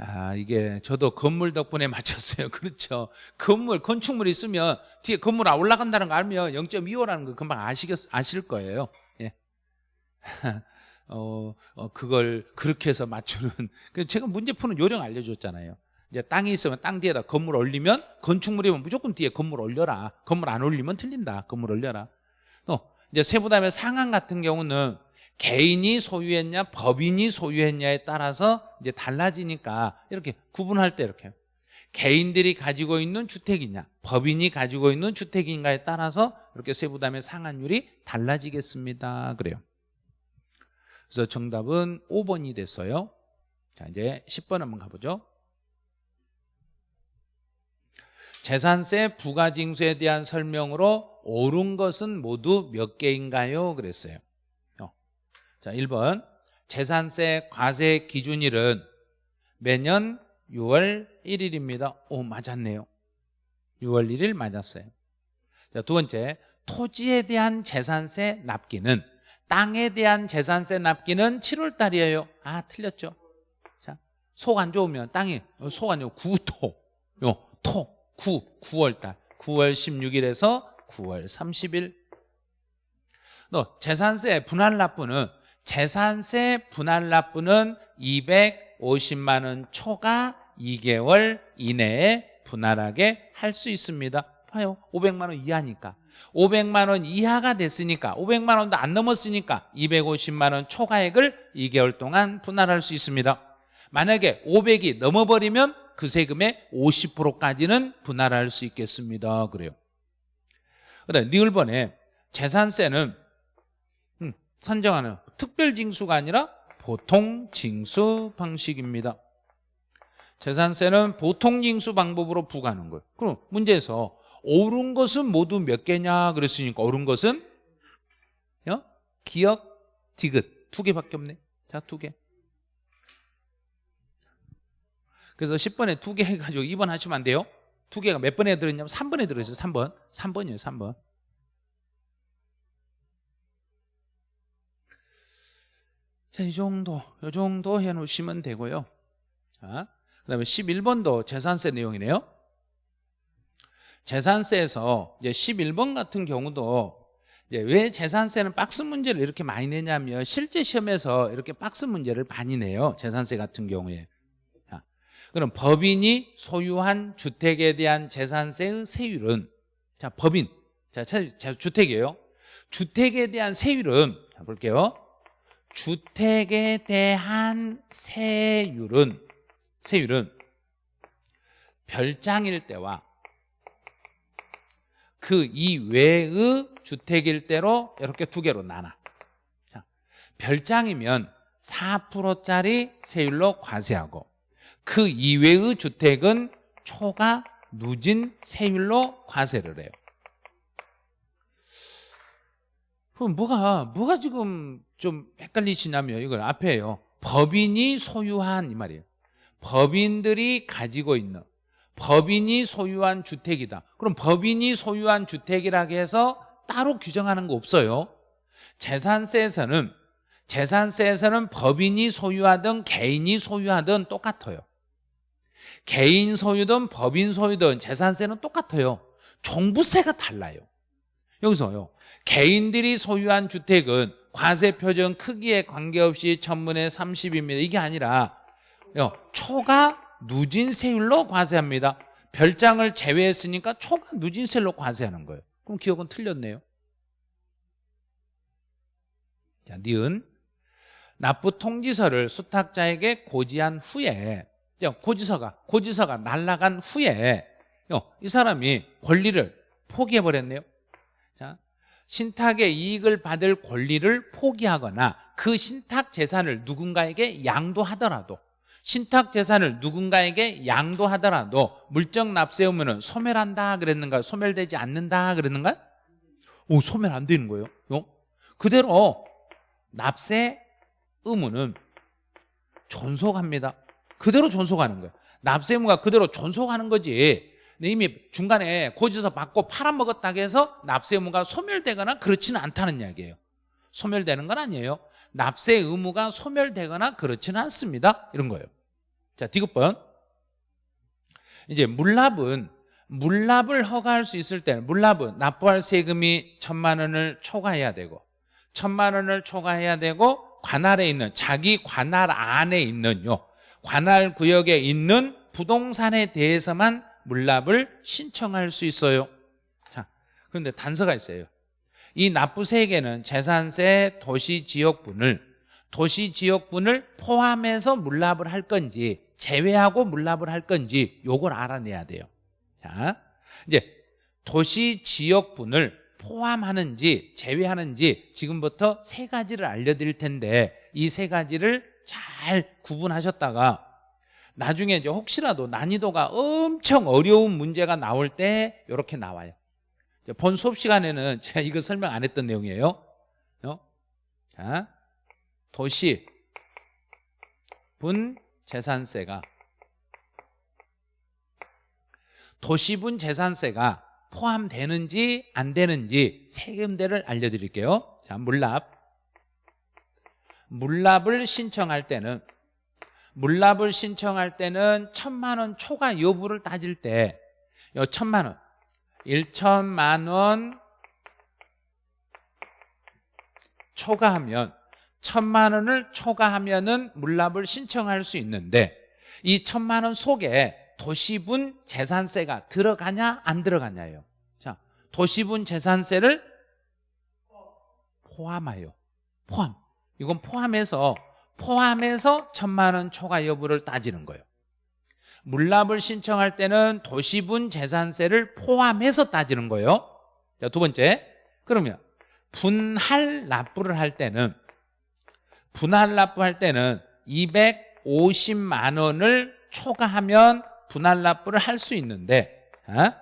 아 이게 저도 건물 덕분에 <laughs> 맞췄어요. 그렇죠. 건물 건축물 있으면 뒤에 건물 안 올라간다는 거 알면 0.25라는 거 금방 아시겠, 아실 거예요. 예. <laughs> 어, 어, 그걸 그렇게 해서 맞추는. <laughs> 제가 문제 푸는 요령 알려줬잖아요. 이제 땅이 있으면 땅 뒤에다 건물 올리면 건축물이면 무조건 뒤에 건물 올려라. 건물 안 올리면 틀린다. 건물 올려라. 또 이제 세부담의 상한 같은 경우는 개인이 소유했냐 법인이 소유했냐에 따라서 이제 달라지니까 이렇게 구분할 때 이렇게 개인들이 가지고 있는 주택이냐 법인이 가지고 있는 주택인가에 따라서 이렇게 세부담의 상한율이 달라지겠습니다. 그래요. 그래서 정답은 5번이 됐어요. 자 이제 10번 한번 가보죠. 재산세 부가징수에 대한 설명으로 옳은 것은 모두 몇 개인가요? 그랬어요 자, 1번 재산세 과세 기준일은 매년 6월 1일입니다. 오, 맞았네요. 6월 1일 맞았어요. 자, 두 번째, 토지에 대한 재산세 납기는 땅에 대한 재산세 납기는 7월 달이에요. 아, 틀렸죠. 자, 속 안 좋으면 땅이 어, 속안 좋으면 구토. 요, 토, 구, 9월 달. 9월 16일에서 9월 30일. 너 재산세 분할 납부는 재산세 분할 납부는 250만 원 초과 2개월 이내에 분할하게 할 수 있습니다. 봐요. 500만 원 이하니까. 500만 원 이하가 됐으니까 500만 원도 안 넘었으니까 250만 원 초과액을 2개월 동안 분할할 수 있습니다. 만약에 500이 넘어버리면 그 세금의 50%까지는 분할할 수 있겠습니다. 그래요. 그다음 니을번에 재산세는 음, 선정하는 특별 징수가 아니라 보통 징수 방식입니다. 재산세는 보통 징수 방법으로 부과하는 거예요. 그럼 문제에서 옳은 것은 모두 몇 개냐 그랬으니까 옳은 것은 어? 기억, 디귿. 두 개밖에 없네. 자 두 개. 그래서 10번에 두 개 해가지고 2번 하시면 안 돼요? 두 개가 몇 번에 들었냐면 3번에 들어있어요. 3번. 3번이에요 3번 자, 이 정도, 이 정도 해놓으시면 되고요. 자, 그 다음에 11번도 재산세 내용이네요. 재산세에서 이제 11번 같은 경우도 왜 재산세는 박스 문제를 이렇게 많이 내냐면 실제 시험에서 이렇게 박스 문제를 많이 내요. 재산세 같은 경우에. 자, 그럼 법인이 소유한 주택에 대한 재산세의 세율은 자, 법인. 자, 주택이에요. 주택에 대한 세율은 자, 볼게요. 주택에 대한 세율은 세율은 별장일 때와 그 이외의 주택일 때로 이렇게 두 개로 나눠. 자, 별장이면 4%짜리 세율로 과세하고 그 이외의 주택은 초과 누진 세율로 과세를 해요. 그럼 뭐가 뭐가 지금 좀 헷갈리시냐면 이걸 앞에요. 법인이 소유한 이 말이에요. 법인들이 가지고 있는 법인이 소유한 주택이다. 그럼 법인이 소유한 주택이라고 해서 따로 규정하는 거 없어요. 재산세에서는 재산세에서는 법인이 소유하든 개인이 소유하든 똑같아요. 개인 소유든 법인 소유든 재산세는 똑같아요. 종부세가 달라요. 여기서요. 개인들이 소유한 주택은 과세 표준 크기에 관계없이 천문에 30입니다. 이게 아니라 초과 누진세율로 과세합니다. 별장을 제외했으니까 초과 누진세율로 과세하는 거예요. 그럼 기억은 틀렸네요. 자, 니은 납부 통지서를 수탁자에게 고지한 후에 고지서가 고지서가 날라간 후에 이 사람이 권리를 포기해 버렸네요. 자, 신탁의 이익을 받을 권리를 포기하거나 그 신탁 재산을 누군가에게 양도하더라도 신탁 재산을 누군가에게 양도하더라도 물적 납세 의무는 소멸한다 그랬는가 소멸되지 않는다 그랬는가? 오 소멸 안 되는 거예요? 어? 그대로 납세 의무는 존속합니다. 그대로 존속하는 거예요. 납세 의무가 그대로 존속하는 거지 이미 중간에 고지서 받고 팔아먹었다고 해서 납세 의무가 소멸되거나 그렇지는 않다는 이야기예요. 소멸되는 건 아니에요. 납세 의무가 소멸되거나 그렇지는 않습니다. 이런 거예요. 자 디귿번. 이제 물납은 물납을 허가할 수 있을 때는 물납은 납부할 세금이 천만 원을 초과해야 되고 천만 원을 초과해야 되고 관할에 있는 자기 관할 안에 있는 요 관할 구역에 있는 부동산에 대해서만 물납을 신청할 수 있어요. 자 그런데 단서가 있어요. 이 납부 세액에는 재산세 도시지역분을 도시지역분을 포함해서 물납을 할 건지 제외하고 물납을 할 건지 요걸 알아내야 돼요. 자 이제 도시지역분을 포함하는지 제외하는지 지금부터 세 가지를 알려드릴 텐데 이 세 가지를 잘 구분하셨다가 나중에 이제 혹시라도 난이도가 엄청 어려운 문제가 나올 때 이렇게 나와요. 본 수업 시간에는 <laughs> 제가 이거 설명 안 했던 내용이에요. 어? 자, 도시 분 재산세가. 도시분 재산세가 포함되는지 안 되는지 세금대를 알려드릴게요. 자 물납. 물납을 신청할 때는 물납을 신청할 때는 천만 원 초과 여부를 따질 때 천만 원 1천만 원 초과하면 천만 원을 초과하면은 물납을 신청할 수 있는데 이 천만 원 속에 도시분 재산세가 들어가냐 안 들어가냐예요. 자, 도시분 재산세를 포함하여 포함. 이건 포함해서 포함해서 천만 원 초과 여부를 따지는 거예요. 물납을 신청할 때는 도시분 재산세를 포함해서 따지는 거예요. 자, 두 번째. 그러면 분할 납부를 할 때는 분할 납부할 때는 250만 원을 초과하면 분할 납부를 할 수 있는데 어?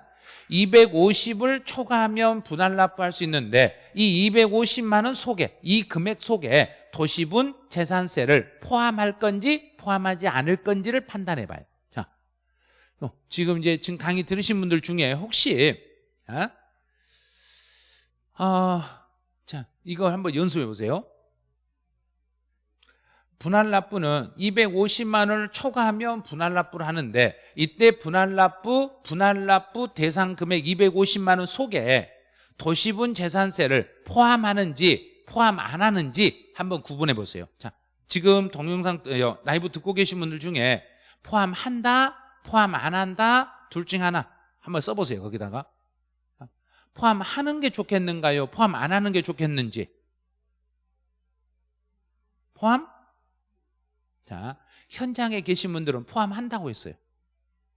250을 초과하면 분할 납부할 수 있는데 이 250만 원 속에 이 금액 속에 도시분 재산세를 포함할 건지 포함하지 않을 건지를 판단해 봐요 자, 어, 지금 이제 지금 강의 들으신 분들 중에 혹시 어? 어, 자 이거 한번 연습해 보세요 분할 납부는 250만 원을 초과하면 분할 납부를 하는데 이때 분할 납부 분할 납부 대상 금액 250만 원 속에 도시분 재산세를 포함하는지 포함 안 하는지 한번 구분해 보세요. 자, 지금 동영상 어, 라이브 듣고 계신 분들 중에 포함한다, 포함 안 한다 둘 중 하나 한번 써보세요. 거기다가 포함하는 게 좋겠는가요? 포함 안 하는 게 좋겠는지 포함? 자, 현장에 계신 분들은 포함한다고 했어요.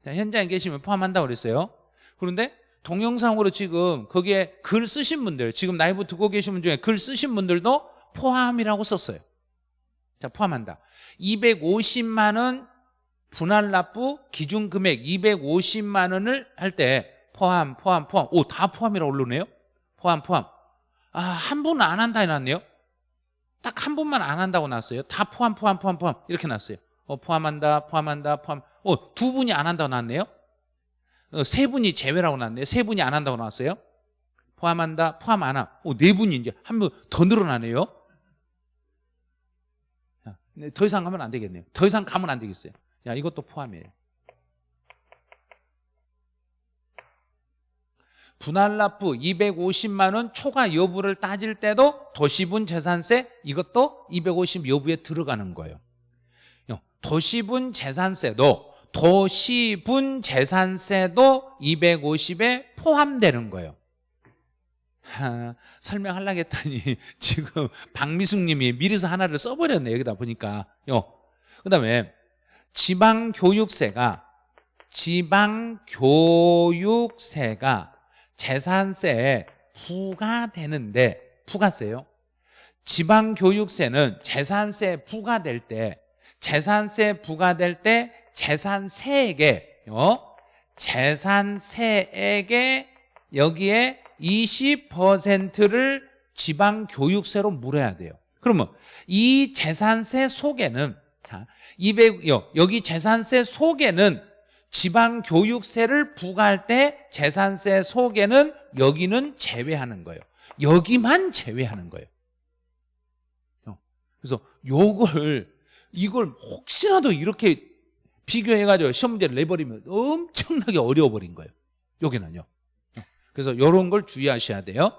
자, 현장에 계시면 포함한다고 그랬어요. 그런데 동영상으로 지금 거기에 글 쓰신 분들, 지금 라이브 듣고 계신 분 중에 글 쓰신 분들도 포함이라고 썼어요. 자, 포함한다. 250만 원 분할 납부 기준 금액 250만 원을 할 때 포함, 포함, 포함. 오, 다 포함이라고 올르네요. 포함, 포함. 아, 한 분은 안 한다 해놨네요. 딱한 분만 안 한다고 나왔어요. 다 포함, 포함, 포함, 포함. 이렇게 나왔어요. 어, 포함한다, 포함한다, 포함. 어, 두 분이 안 한다고 나왔네요. 어, 세 분이 제외라고 나왔네요. 세 분이 안 한다고 나왔어요. 포함한다, 포함 안 함. 어, 네 분이 이제 한 분 더 늘어나네요. 자, 네, 더 이상 가면 안 되겠네요. 더 이상 가면 안 되겠어요. 야, 이것도 포함이에요. 분할납부 250만 원 초과 여부를 따질 때도 도시분 재산세 이것도 250 여부에 들어가는 거예요. 도시분 재산세도 도시분 재산세도 250에 포함되는 거예요. 하, 설명하려고 했더니 <laughs> 지금 박미숙 님이 미리서 하나를 써버렸네 여기다 보니까 그 다음에 지방교육세가 지방교육세가 재산세에 부과되는데 부가세요 지방교육세는 재산세 부과될 때 재산세 부과될 때 재산세액에 어? 재산세액에 여기에 20%를 지방교육세로 물어야 돼요 그러면 이 재산세 속에는 자, 200, 여기 재산세 속에는 지방 교육세를 부과할 때 재산세 속에는 여기는 제외하는 거예요. 여기만 제외하는 거예요. 그래서 요걸 이걸 혹시라도 이렇게 비교해가지고 시험 문제를 내버리면 엄청나게 어려워버린 거예요. 여기는요. 그래서 이런 걸 주의하셔야 돼요.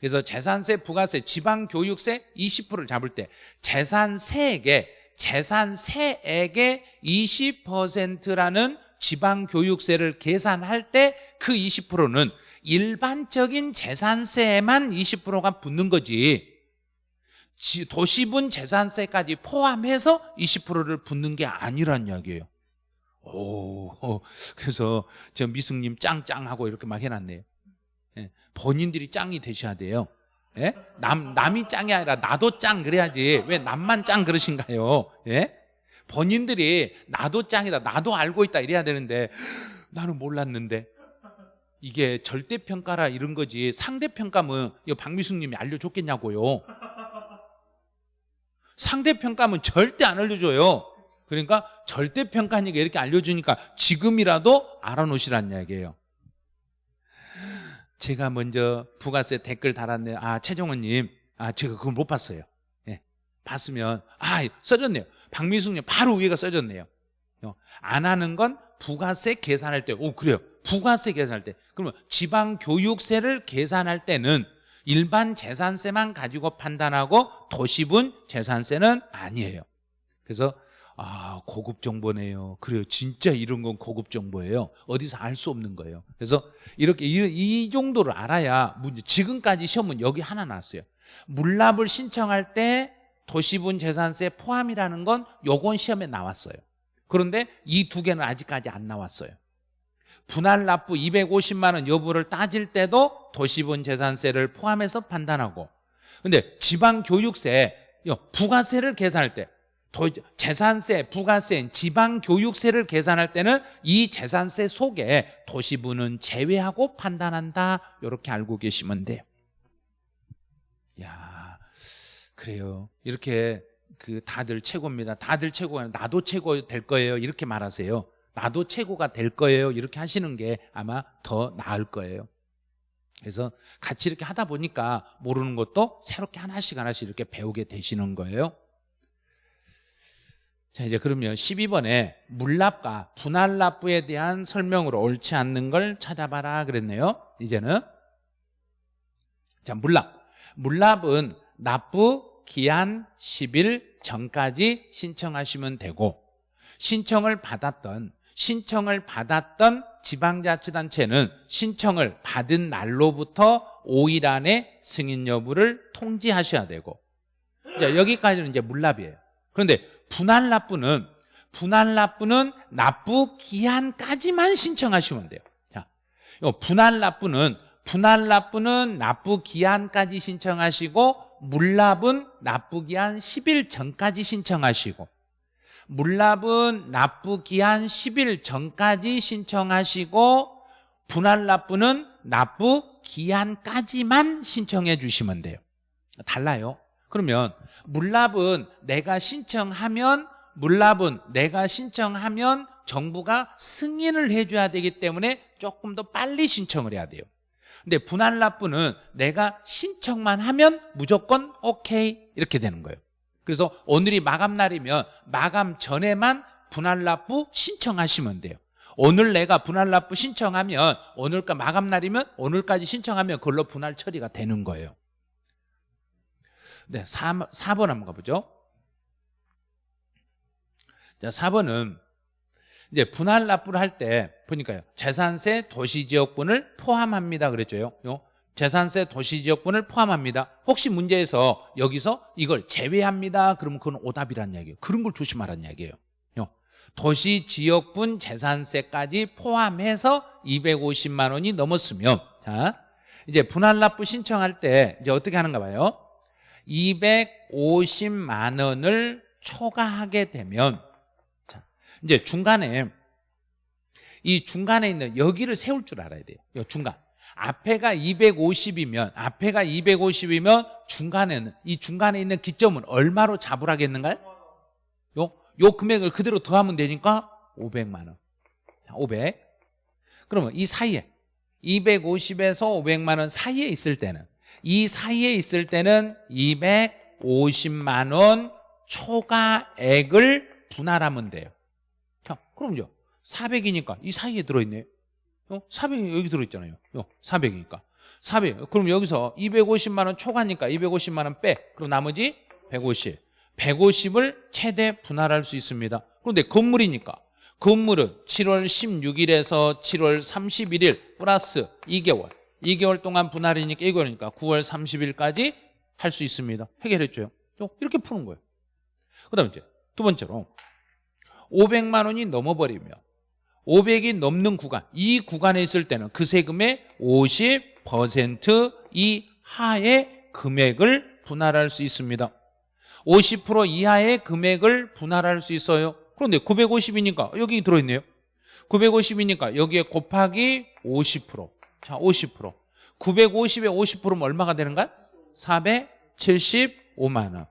그래서 재산세, 부가세, 지방교육세 20%를 잡을 때 재산세액에 재산세액의 20%라는 지방교육세를 계산할 때 그 20%는 일반적인 재산세에만 20%가 붙는 거지. 도시분 재산세까지 포함해서 20%를 붙는 게 아니란 이야기예요. 오, 그래서 저 미숙님 짱짱하고 이렇게 막 해놨네요. 예, 본인들이 짱이 되셔야 돼요 예? 남, 남이 짱이 아니라 나도 짱 그래야지 왜 남만 짱 그러신가요? 예? 본인들이 나도 짱이다 나도 알고 있다 이래야 되는데 나는 몰랐는데 이게 절대평가라 이런 거지 상대평가면 이거 박미숙 님이 알려줬겠냐고요 상대평가면 절대 안 알려줘요 그러니까 절대평가니까 이렇게 알려주니까 지금이라도 알아놓으시란 이야기예요 제가 먼저 부가세 댓글 달았네요 아 최정원님. 아 제가 그걸 못 봤어요. 예, 봤으면 아 써졌네요. 박미숙님 바로 위에가 써졌네요. 어, 안 하는 건 부가세 계산할 때 오 그래요. 부가세 계산할 때. 그러면 지방교육세를 계산할 때는 일반 재산세만 가지고 판단하고 도시분 재산세는 아니에요. 그래서 아 고급 정보네요. 그래요. 진짜 이런 건 고급 정보예요. 어디서 알 수 없는 거예요. 그래서 이렇게 이, 이, 정도를 알아야 문제 지금까지 시험은 여기 하나 나왔어요. 물납을 신청할 때 도시분 재산세 포함이라는 건 요건 시험에 나왔어요. 그런데 이 두 개는 아직까지 안 나왔어요. 분할 납부 250만 원 여부를 따질 때도 도시분 재산세를 포함해서 판단하고. 근데 지방교육세 부가세를 계산할 때 재산세, 부가세, 지방교육세를 계산할 때는 이 재산세 속에 도시부는 제외하고 판단한다. 이렇게 알고 계시면 돼요. 야 그래요. 이렇게 그 다들 최고입니다. 다들 최고가 나도 최고 될 거예요. 이렇게 말하세요. 나도 최고가 될 거예요. 이렇게 하시는 게 아마 더 나을 거예요. 그래서 같이 이렇게 하다 보니까 모르는 것도 새롭게 하나씩 하나씩 이렇게 배우게 되시는 거예요 자 이제 그러면 12번에 물납과 분할납부에 대한 설명으로 옳지 않는 걸 찾아봐라 그랬네요. 이제는. 자 물납. 물납은 납부 기한 10일 전까지 신청하시면 되고 신청을 받았던 신청을 받았던 지방자치단체는 신청을 받은 날로부터 5일 안에 승인 여부를 통지하셔야 되고. 자, 여기까지는 이제 물납이에요. 그런데 분할 납부는 분할 납부는 납부 기한까지만 신청하시면 돼요. 자, 요 분할 납부는 분할 납부는 납부 기한까지 신청하시고 물납은 납부 기한 10일 전까지 신청하시고 물납은 납부 기한 10일 전까지 신청하시고 분할 납부는 납부 기한까지만 신청해 주시면 돼요. 달라요. 그러면 물납은 내가 신청하면 물납은 내가 신청하면 정부가 승인을 해줘야 되기 때문에 조금 더 빨리 신청을 해야 돼요. 근데 분할 납부는 내가 신청만 하면 무조건 오케이 이렇게 되는 거예요. 그래서 오늘이 마감 날이면 마감 전에만 분할 납부 신청하시면 돼요. 오늘 내가 분할 납부 신청하면 오늘까 마감 날이면 오늘까지 신청하면 그걸로 분할 처리가 되는 거예요 네, 4, 4번 한번 가보죠. 자, 4번은 이제 분할 납부를 할 때 보니까요. 재산세 도시지역분을 포함합니다. 그랬죠. 요 재산세 도시지역분을 포함합니다. 혹시 문제에서 여기서 이걸 제외합니다. 그러면 그건 오답이란 이야기예요. 그런 걸 조심하라는 이야기예요. 도시지역분 재산세까지 포함해서 250만 원이 넘었으면 자 이제 분할 납부 신청할 때 이제 어떻게 하는가 봐요 250만 원을 초과하게 되면 자, 이제 중간에 이 중간에 있는 여기를 세울 줄 알아야 돼요. 이 중간. 앞에가 250이면 앞에가 250이면 중간에는 이 중간에 있는 기점은 얼마로 잡으라겠는가요? 요, 요 금액을 그대로 더하면 되니까 500만 원. 500. 그러면 이 사이에 250에서 500만 원 사이에 있을 때는 이 사이에 있을 때는 250만 원 초과액을 분할하면 돼요. 그럼요. 400이니까 이 사이에 들어있네요. 어? 400이 여기 들어있잖아요. 어, 400이니까. 400. 그럼 여기서 250만 원 초과니까 250만 원 빼. 그럼 나머지 150. 150을 최대 분할할 수 있습니다. 그런데 건물이니까 건물은 7월 16일에서 7월 31일 플러스 2개월. 2개월 동안 분할이니까 이거니까 9월 30일까지 할 수 있습니다. 해결했죠. 어, 이렇게 푸는 거예요. 그 다음에 이제 두 번째로 500만 원이 넘어버리면 500이 넘는 구간 이 구간에 있을 때는 그 세금의 50% 이하의 금액을 분할할 수 있습니다 50% 이하의 금액을 분할할 수 있어요 그런데 950이니까 여기 들어있네요 950이니까 여기에 곱하기 50% 자, 50% 950에 50%면 얼마가 되는가? 475만 원.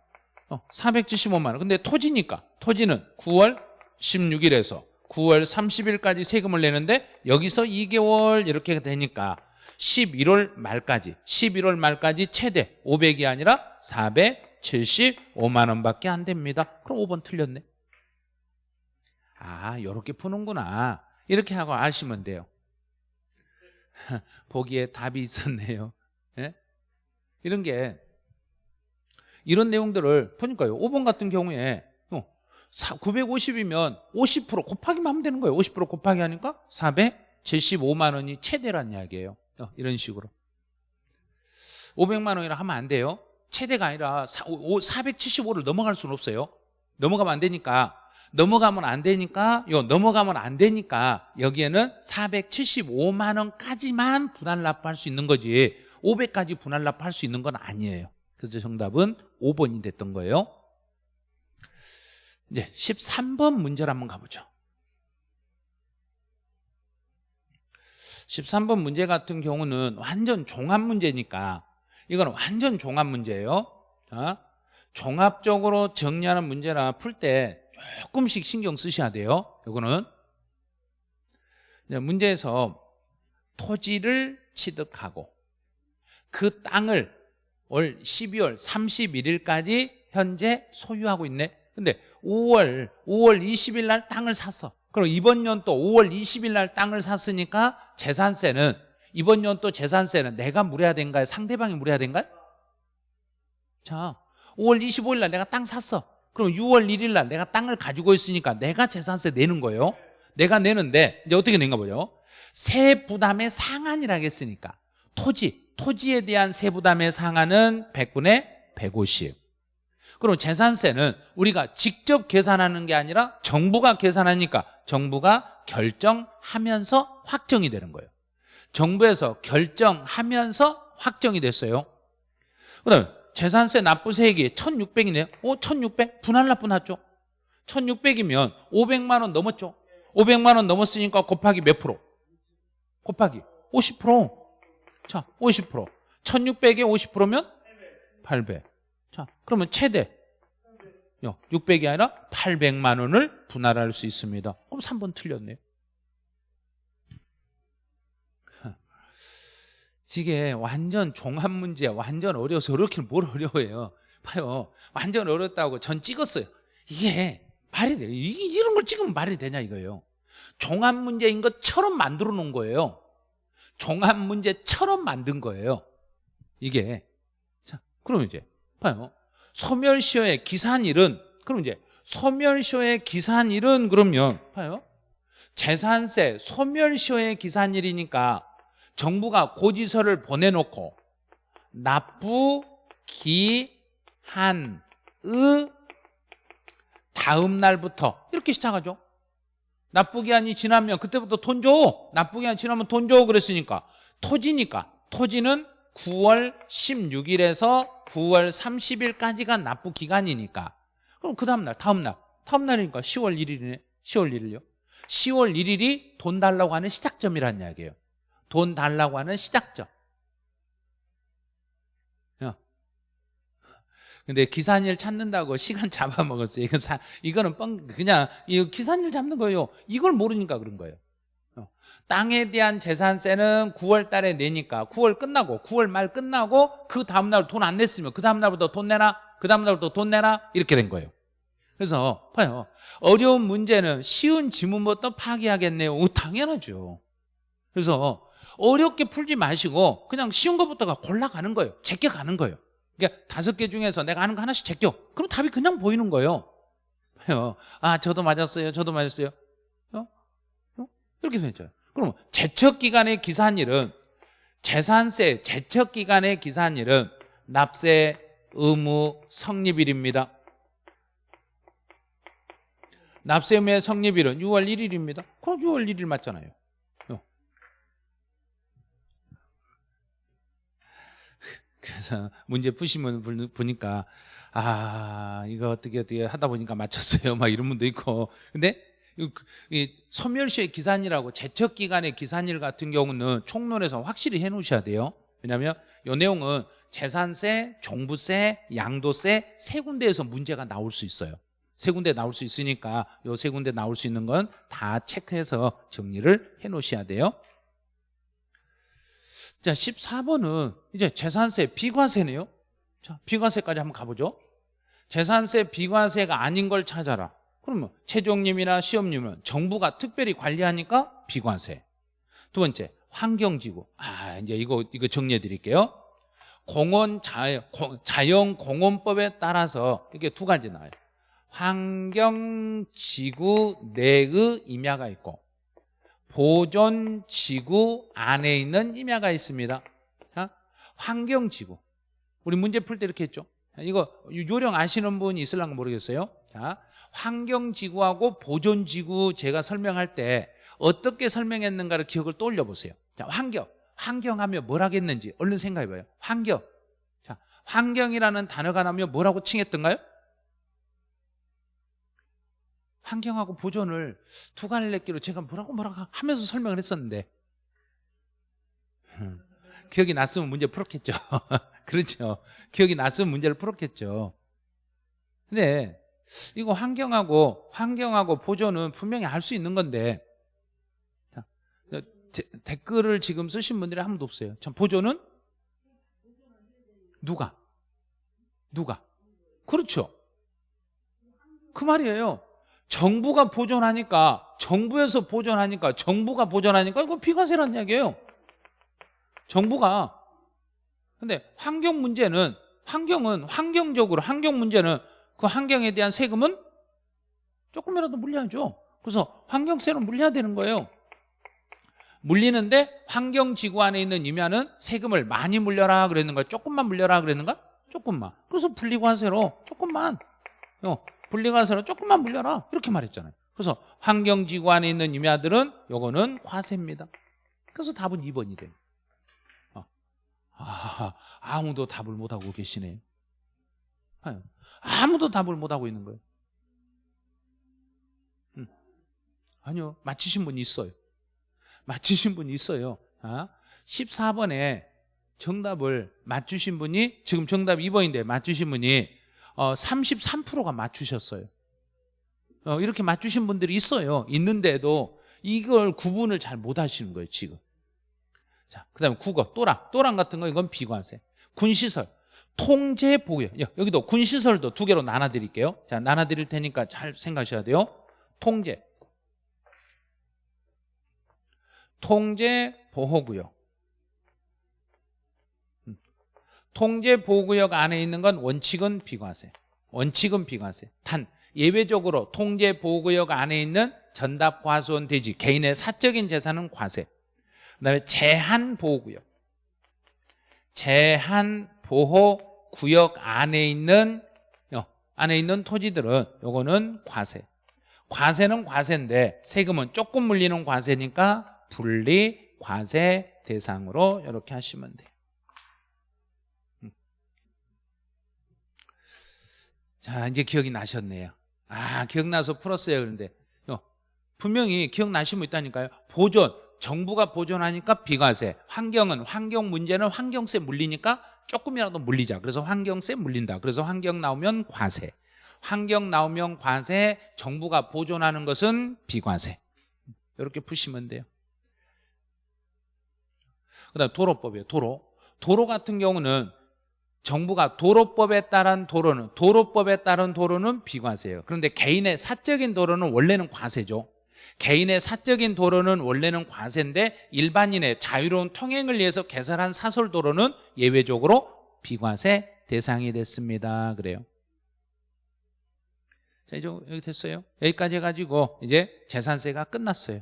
어, 475만 원. 근데 토지니까. 토지는 9월 16일에서 9월 30일까지 세금을 내는데 여기서 2개월 이렇게 되니까 11월 말까지 11월 말까지 최대 500이 아니라 475만 원밖에 안 됩니다. 그럼 5번 틀렸네. 아 이렇게 푸는구나. 이렇게 하고 아시면 돼요 <laughs> 보기에 답이 있었네요. 예? 이런 게 이런 내용들을 보니까요. 5번 같은 경우에 950이면 50% 곱하기만 하면 되는 거예요. 50% 곱하기 하니까 475만 원이 최대란 이야기예요. 어, 이런 식으로. 500만 원이라 하면 안 돼요. 최대가 아니라 475를 넘어갈 수는 없어요. 넘어가면 안 되니까 넘어가면 안 되니까 요 넘어가면 안 되니까 여기에는 475만 원까지만 분할 납부할 수 있는 거지. 500까지 분할 납부할 수 있는 건 아니에요. 그래서 정답은 5번이 됐던 거예요. 이제 13번 문제를 한번 가보죠. 13번 문제 같은 경우는 완전 종합 문제니까 이거는 완전 종합 문제예요. 자, 종합적으로 정리하는 문제라 풀 때 조금씩 신경 쓰셔야 돼요 이거는 문제에서 토지를 취득하고 그 땅을 올 12월 31일까지 현재 소유하고 있네 근데 5월 5월 20일 날 땅을 샀어. 그럼 이번 연또 5월 20일 날 땅을 샀으니까 재산세는 이번 연또 재산세는 내가 물어야 된가요? 상대방이 물어야 된가요? 자, 5월 25일 날 내가 땅 샀어. 그럼 6월 1일 날 내가 땅을 가지고 있으니까 내가 재산세 내는 거예요. 내가 내는데 이제 어떻게 낸가 보죠. 세 부담의 상한이라고 했으니까 토지, 토지에 대한 세 부담의 상한은 100분의 150. 그럼 재산세는 우리가 직접 계산하는 게 아니라 정부가 계산하니까 정부가 결정하면서 확정이 되는 거예요. 정부에서 결정하면서 확정이 됐어요. 그다음에 재산세 납부세액이 1,600이네요. 오, 1,600? 분할 납부 났죠? 1,600이면 500만 원 넘었죠? 500만 원 넘었으니까 곱하기 몇 프로? 곱하기 50%. 자, 50%. 1,600에 50%면 800. 자, 그러면 최대 600이 아니라 800만 원을 분할할 수 있습니다. 그럼 3번 틀렸네요. 이게 완전 종합 문제, 완전 어려워서 이렇게 뭘 어려워해요. 봐요. 완전 어렵다고 전 찍었어요. 이게 말이 돼요. 이- 이런 걸 찍으면 말이 되냐 이거예요. 종합 문제인 것처럼 만들어 놓은 거예요. 종합 문제처럼 만든 거예요. 이게. 자, 그럼 이제 봐요. 소멸시효의 기산일은 그럼 이제 소멸시효의 기산일은 그러면 봐요. 재산세 소멸시효의 기산일이니까 정부가 고지서를 보내놓고 납부 기한의 다음 날부터 이렇게 시작하죠. 납부 기한이 지나면 그때부터 돈 줘. 납부 기한 지나면 돈 줘. 그랬으니까 토지니까 토지는 9월 16일에서 9월 30일까지가 납부 기간이니까 그럼 그 다음 날 다음 날 다음 날이니까 10월 1일이네. 10월 1일요. 10월 1일이 돈 달라고 하는 시작점이라는 이야기예요. 돈 달라고 하는 시작점. 야. 근데 기산일 찾는다고 <laughs> 시간 잡아먹었어요. 이건 사, 이거는 뻥, 그냥, 이 기산일 잡는 거예요. 이걸 모르니까 그런 거예요. 어. 땅에 대한 재산세는 9월 달에 내니까 9월 끝나고 9월 말 끝나고 그 다음날 돈 안 냈으면 그 다음날부터 돈 내나 그 다음날부터 돈 내나 이렇게 된 거예요. 그래서 봐요. 어려운 문제는 쉬운 지문부터 파기하겠네요. 오, 당연하죠. 그래서 어렵게 풀지 마시고 그냥 쉬운 것부터가 골라가는 거예요. 제껴가는 거예요. 그러니까 다섯 개 중에서 내가 아는 거 하나씩 제껴. 그럼 답이 그냥 보이는 거예요. 아, 저도 맞았어요. 저도 맞았어요. 어? 어? 이렇게 되죠. 그럼 제척기간의 기산일은 재산세 제척기간의 기산일은 납세 의무 성립일입니다. 납세 의무의 성립일은 6월 1일입니다. 그럼 6월 1일 맞잖아요. 그래서 <laughs> 문제 푸시면 부- 보니까 아 이거 어떻게 어떻게 하다 보니까 맞췄어요. <laughs> 막 이런 분도 있고. 근데 이- 이 소멸시의 기산이라고 제척기간의 기산일 같은 경우는 총론에서 확실히 해놓으셔야 돼요. 왜냐하면 이 내용은 재산세, 종부세, 양도세 세 군데에서 문제가 나올 수 있어요. 세 군데 나올 수 있으니까 이 세 군데 나올 수 있는 건 다 체크해서 정리를 해놓으셔야 돼요 자, 14번은 이제 재산세 비과세네요. 자, 비과세까지 한번 가보죠. 재산세 비과세가 아닌 걸 찾아라. 그러면 최종님이나 시험님은 정부가 특별히 관리하니까 비과세. 두 번째, 환경지구. 아, 이제 이거 이거 정리해 드릴게요. 공원 자연, 자연 공원법에 따라서 이게 두 가지 나와요. 환경지구 내의 임야가 있고 보존지구 안에 있는 임야가 있습니다. 자, 환경지구. 우리 문제 풀 때 이렇게 했죠. 자, 이거 요령 아시는 분이 있을랑가 모르겠어요. 자, 환경지구하고 보존지구 제가 설명할 때 어떻게 설명했는가를 기억을 떠올려 보세요. 자, 환경. 환경하면 뭘 하겠는지 얼른 생각해 봐요. 환경. 자, 환경이라는 단어가 나면 뭐라고 칭했던가요? 환경하고 보존을 두 갈래끼로 제가 뭐라고 뭐라고 하면서 설명을 했었는데. 음, 기억이 났으면 문제 풀었겠죠. <laughs> 그렇죠. 기억이 났으면 문제를 풀었겠죠. 근데 이거 환경하고 환경하고 보존은 분명히 알 수 있는 건데. 자, 데, 댓글을 지금 쓰신 분들이 한 분도 없어요. 참 보존은? 누가? 누가? 그렇죠. 그 말이에요. 정부가 보존하니까 정부에서 보존하니까 정부가 보존하니까 이거 비과세란 이야기예요. 정부가 근데 환경 문제는 환경은 환경적으로 환경 문제는 그 환경에 대한 세금은 조금이라도 물려야죠. 그래서 환경세는 물려야 되는 거예요. 물리는데 환경지구 안에 있는 임야는 세금을 많이 물려라 그랬는가 조금만 물려라 그랬는가 조금만 그래서 분리과세로 조금만 어, 분리과세로 조금만 물려라. 이렇게 말했잖아요. 그래서 환경지구 안에 있는 임야들은 요거는 과세입니다. 그래서 답은 2번이 돼요 어. 아, 아무도 답을 못하고 계시네요 아유, 아무도 답을 못하고 있는 거예요. 음. 아니요 맞히신 분이 있어요. 맞추신 분이 있어요. 아, 14번에 정답을 맞추신 분이 지금 정답 2번인데 맞추신 분이 어, 33%가 맞추셨어요. 어, 이렇게 맞추신 분들이 있어요. 있는데도 이걸 구분을 잘 못하시는 거예요. 지금. 자, 그 다음에 국어, 또랑, 또랑 같은 거 이건 비과세. 군시설, 통제 보유. 여기도 군시설도 두 개로 나눠드릴게요. 자, 나눠드릴 테니까 잘 생각하셔야 돼요. 통제. 통제 보호구역 통제 보호구역 안에 있는 건 원칙은 비과세. 원칙은 비과세. 단 예외적으로 통제 보호구역 안에 있는 전답 과수원 대지 개인의 사적인 재산은 과세. 그다음에 제한 보호구역. 제한 보호 구역 안에 있는 어, 안에 있는 토지들은 요거는 과세. 과세는 과세인데 세금은 조금 물리는 과세니까 분리 과세 대상으로 이렇게 하시면 돼요. 자 이제 기억이 나셨네요. 아 기억나서 풀었어요. 그런데 어, 분명히 기억나신 분 있다니까요. 보존 정부가 보존하니까 비과세 환경은 환경 문제는 환경세 물리니까 조금이라도 물리자. 그래서 환경세 물린다. 그래서 환경 나오면 과세 환경 나오면 과세 정부가 보존하는 것은 비과세 이렇게 푸시면 돼요. 그다음 도로법이에요. 도로. 도로 같은 경우는 정부가 도로법에 따른 도로는 도로법에 따른 도로는 비과세예요. 그런데 개인의 사적인 도로는 원래는 과세죠. 개인의 사적인 도로는 원래는 과세인데 일반인의 자유로운 통행을 위해서 개설한 사설 도로는 예외적으로 비과세 대상이 됐습니다. 그래요. 자, 이제 여기 됐어요. 여기까지 해가지고 이제 재산세가 끝났어요.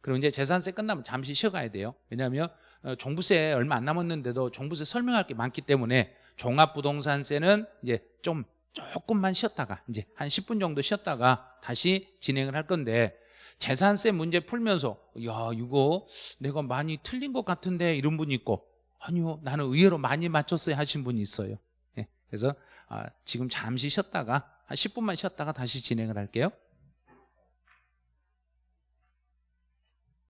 그리고 이제 재산세 끝나면 잠시 쉬어가야 돼요. 왜냐하면 어, 종부세 얼마 안 남았는데도 종부세 설명할 게 많기 때문에 종합부동산세는 이제 좀 조금만 쉬었다가 이제 한 10분 정도 쉬었다가 다시 진행을 할 건데 재산세 문제 풀면서 야 이거 내가 많이 틀린 것 같은데 이런 분이 있고 아니요 나는 의외로 많이 맞췄어요 하신 분이 있어요. 예, 그래서 아, 지금 잠시 쉬었다가 한 10분만 쉬었다가 다시 진행을 할게요